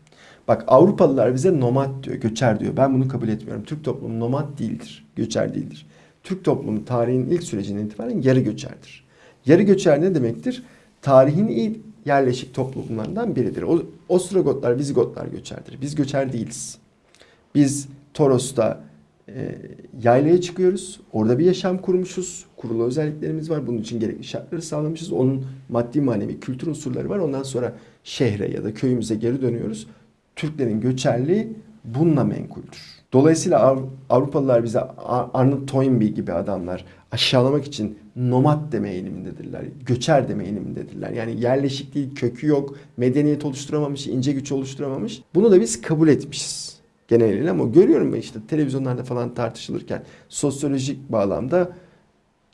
Speaker 2: Bak Avrupalılar bize nomad diyor, göçer diyor. Ben bunu kabul etmiyorum. Türk toplumu nomad değildir, göçer değildir. Türk toplumu tarihin ilk sürecinden itibaren yarı göçerdir. Yarı göçer ne demektir? Tarihin ilk yerleşik toplumlarından biridir. O, Ostrogotlar, Vizigotlar göçerdir. Biz göçer değiliz. Biz Toros'ta e, yaylaya çıkıyoruz. Orada bir yaşam kurmuşuz. Kurulu özelliklerimiz var. Bunun için gerekli şartları sağlamışız. Onun maddi manevi kültür unsurları var. Ondan sonra şehre ya da köyümüze geri dönüyoruz. Türklerin göçerliği bununla menkuldür. Dolayısıyla Av- Avrupalılar bize Ar- Arnold Toynbee gibi adamlar aşağılamak için nomad deme eğilimindedirler. Göçer deme eğilimindedirler. Yani yerleşik değil, kökü yok, medeniyet oluşturamamış, ince güç oluşturamamış. Bunu da biz kabul etmişiz geneliyle ama görüyorum işte televizyonlarda falan tartışılırken sosyolojik bağlamda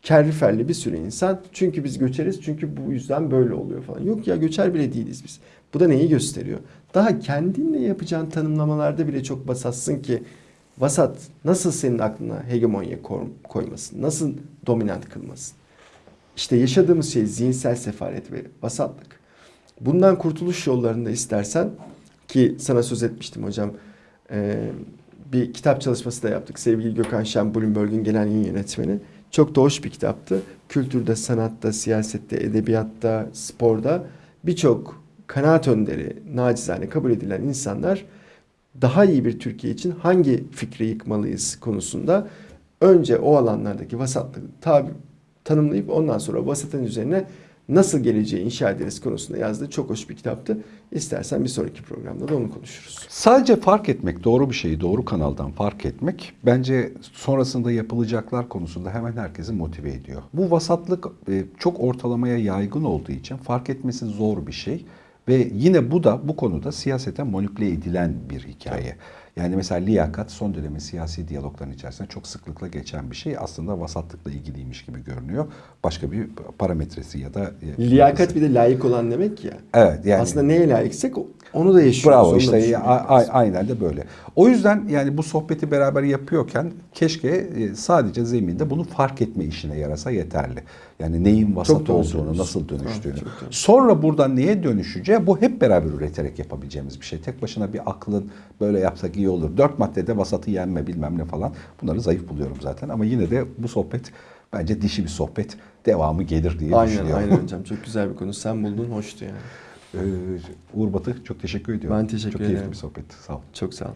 Speaker 2: kerriferli bir sürü insan çünkü biz göçeriz çünkü bu yüzden böyle oluyor falan. Yok ya göçer bile değiliz biz. Bu da neyi gösteriyor? Daha kendinle yapacağın tanımlamalarda bile çok basatsın ki vasat nasıl senin aklına hegemonya koymasın? Nasıl dominant kılmasın? İşte yaşadığımız şey zihinsel sefalet ve vasatlık. Bundan kurtuluş yollarında istersen ki sana söz etmiştim hocam ee, bir kitap çalışması da yaptık. Sevgili Gökhan Şen, Bloomberg'in genel yayın yönetmeni. Çok da hoş bir kitaptı. Kültürde, sanatta, siyasette, edebiyatta, sporda birçok kanaat önderi, nacizane kabul edilen insanlar daha iyi bir Türkiye için hangi fikri yıkmalıyız konusunda önce o alanlardaki vasatlığı tabi, tanımlayıp ondan sonra vasatın üzerine nasıl geleceği inşa ederiz konusunda yazdığı çok hoş bir kitaptı. İstersen bir sonraki programda da onu konuşuruz.
Speaker 1: Sadece fark etmek, doğru bir şeyi doğru kanaldan fark etmek bence sonrasında yapılacaklar konusunda hemen herkesi motive ediyor. Bu vasatlık e, çok ortalamaya yaygın olduğu için fark etmesi zor bir şey. Ve yine bu da bu konuda siyasete manipüle edilen bir hikaye. Yani mesela liyakat son dönemin siyasi diyalogların içerisinde çok sıklıkla geçen bir şey. Aslında vasatlıkla ilgiliymiş gibi görünüyor. Başka bir parametresi ya da... e,
Speaker 2: Liyakat bir de layık olan demek ya.
Speaker 1: Evet yani
Speaker 2: Aslında neye layıksek onu da yaşıyoruz.
Speaker 1: Bravo işte aynen de böyle. O yüzden yani bu sohbeti beraber yapıyorken keşke e, sadece zeminde bunu fark etme işine yarasa yeterli. Yani neyin vasat olduğunu, nasıl dönüştüğünü.
Speaker 2: Evet, çok.
Speaker 1: Sonra buradan neye dönüşeceği bu hep beraber üreterek yapabileceğimiz bir şey. Tek başına bir aklın böyle yapsak iyi olur. Dört maddede vasatı yenme bilmem ne falan. Bunları zayıf buluyorum zaten ama yine de bu sohbet bence dişi bir sohbet. Devamı gelir diye
Speaker 2: Aynen
Speaker 1: düşünüyorum.
Speaker 2: aynen hocam. Çok güzel bir konu. Sen buldun hoştu yani.
Speaker 1: Ee, Uğur Batı çok teşekkür ediyorum.
Speaker 2: Ben teşekkür
Speaker 1: çok keyifli
Speaker 2: ederim.
Speaker 1: bir sohbet. Sağ ol.
Speaker 2: Çok sağ ol.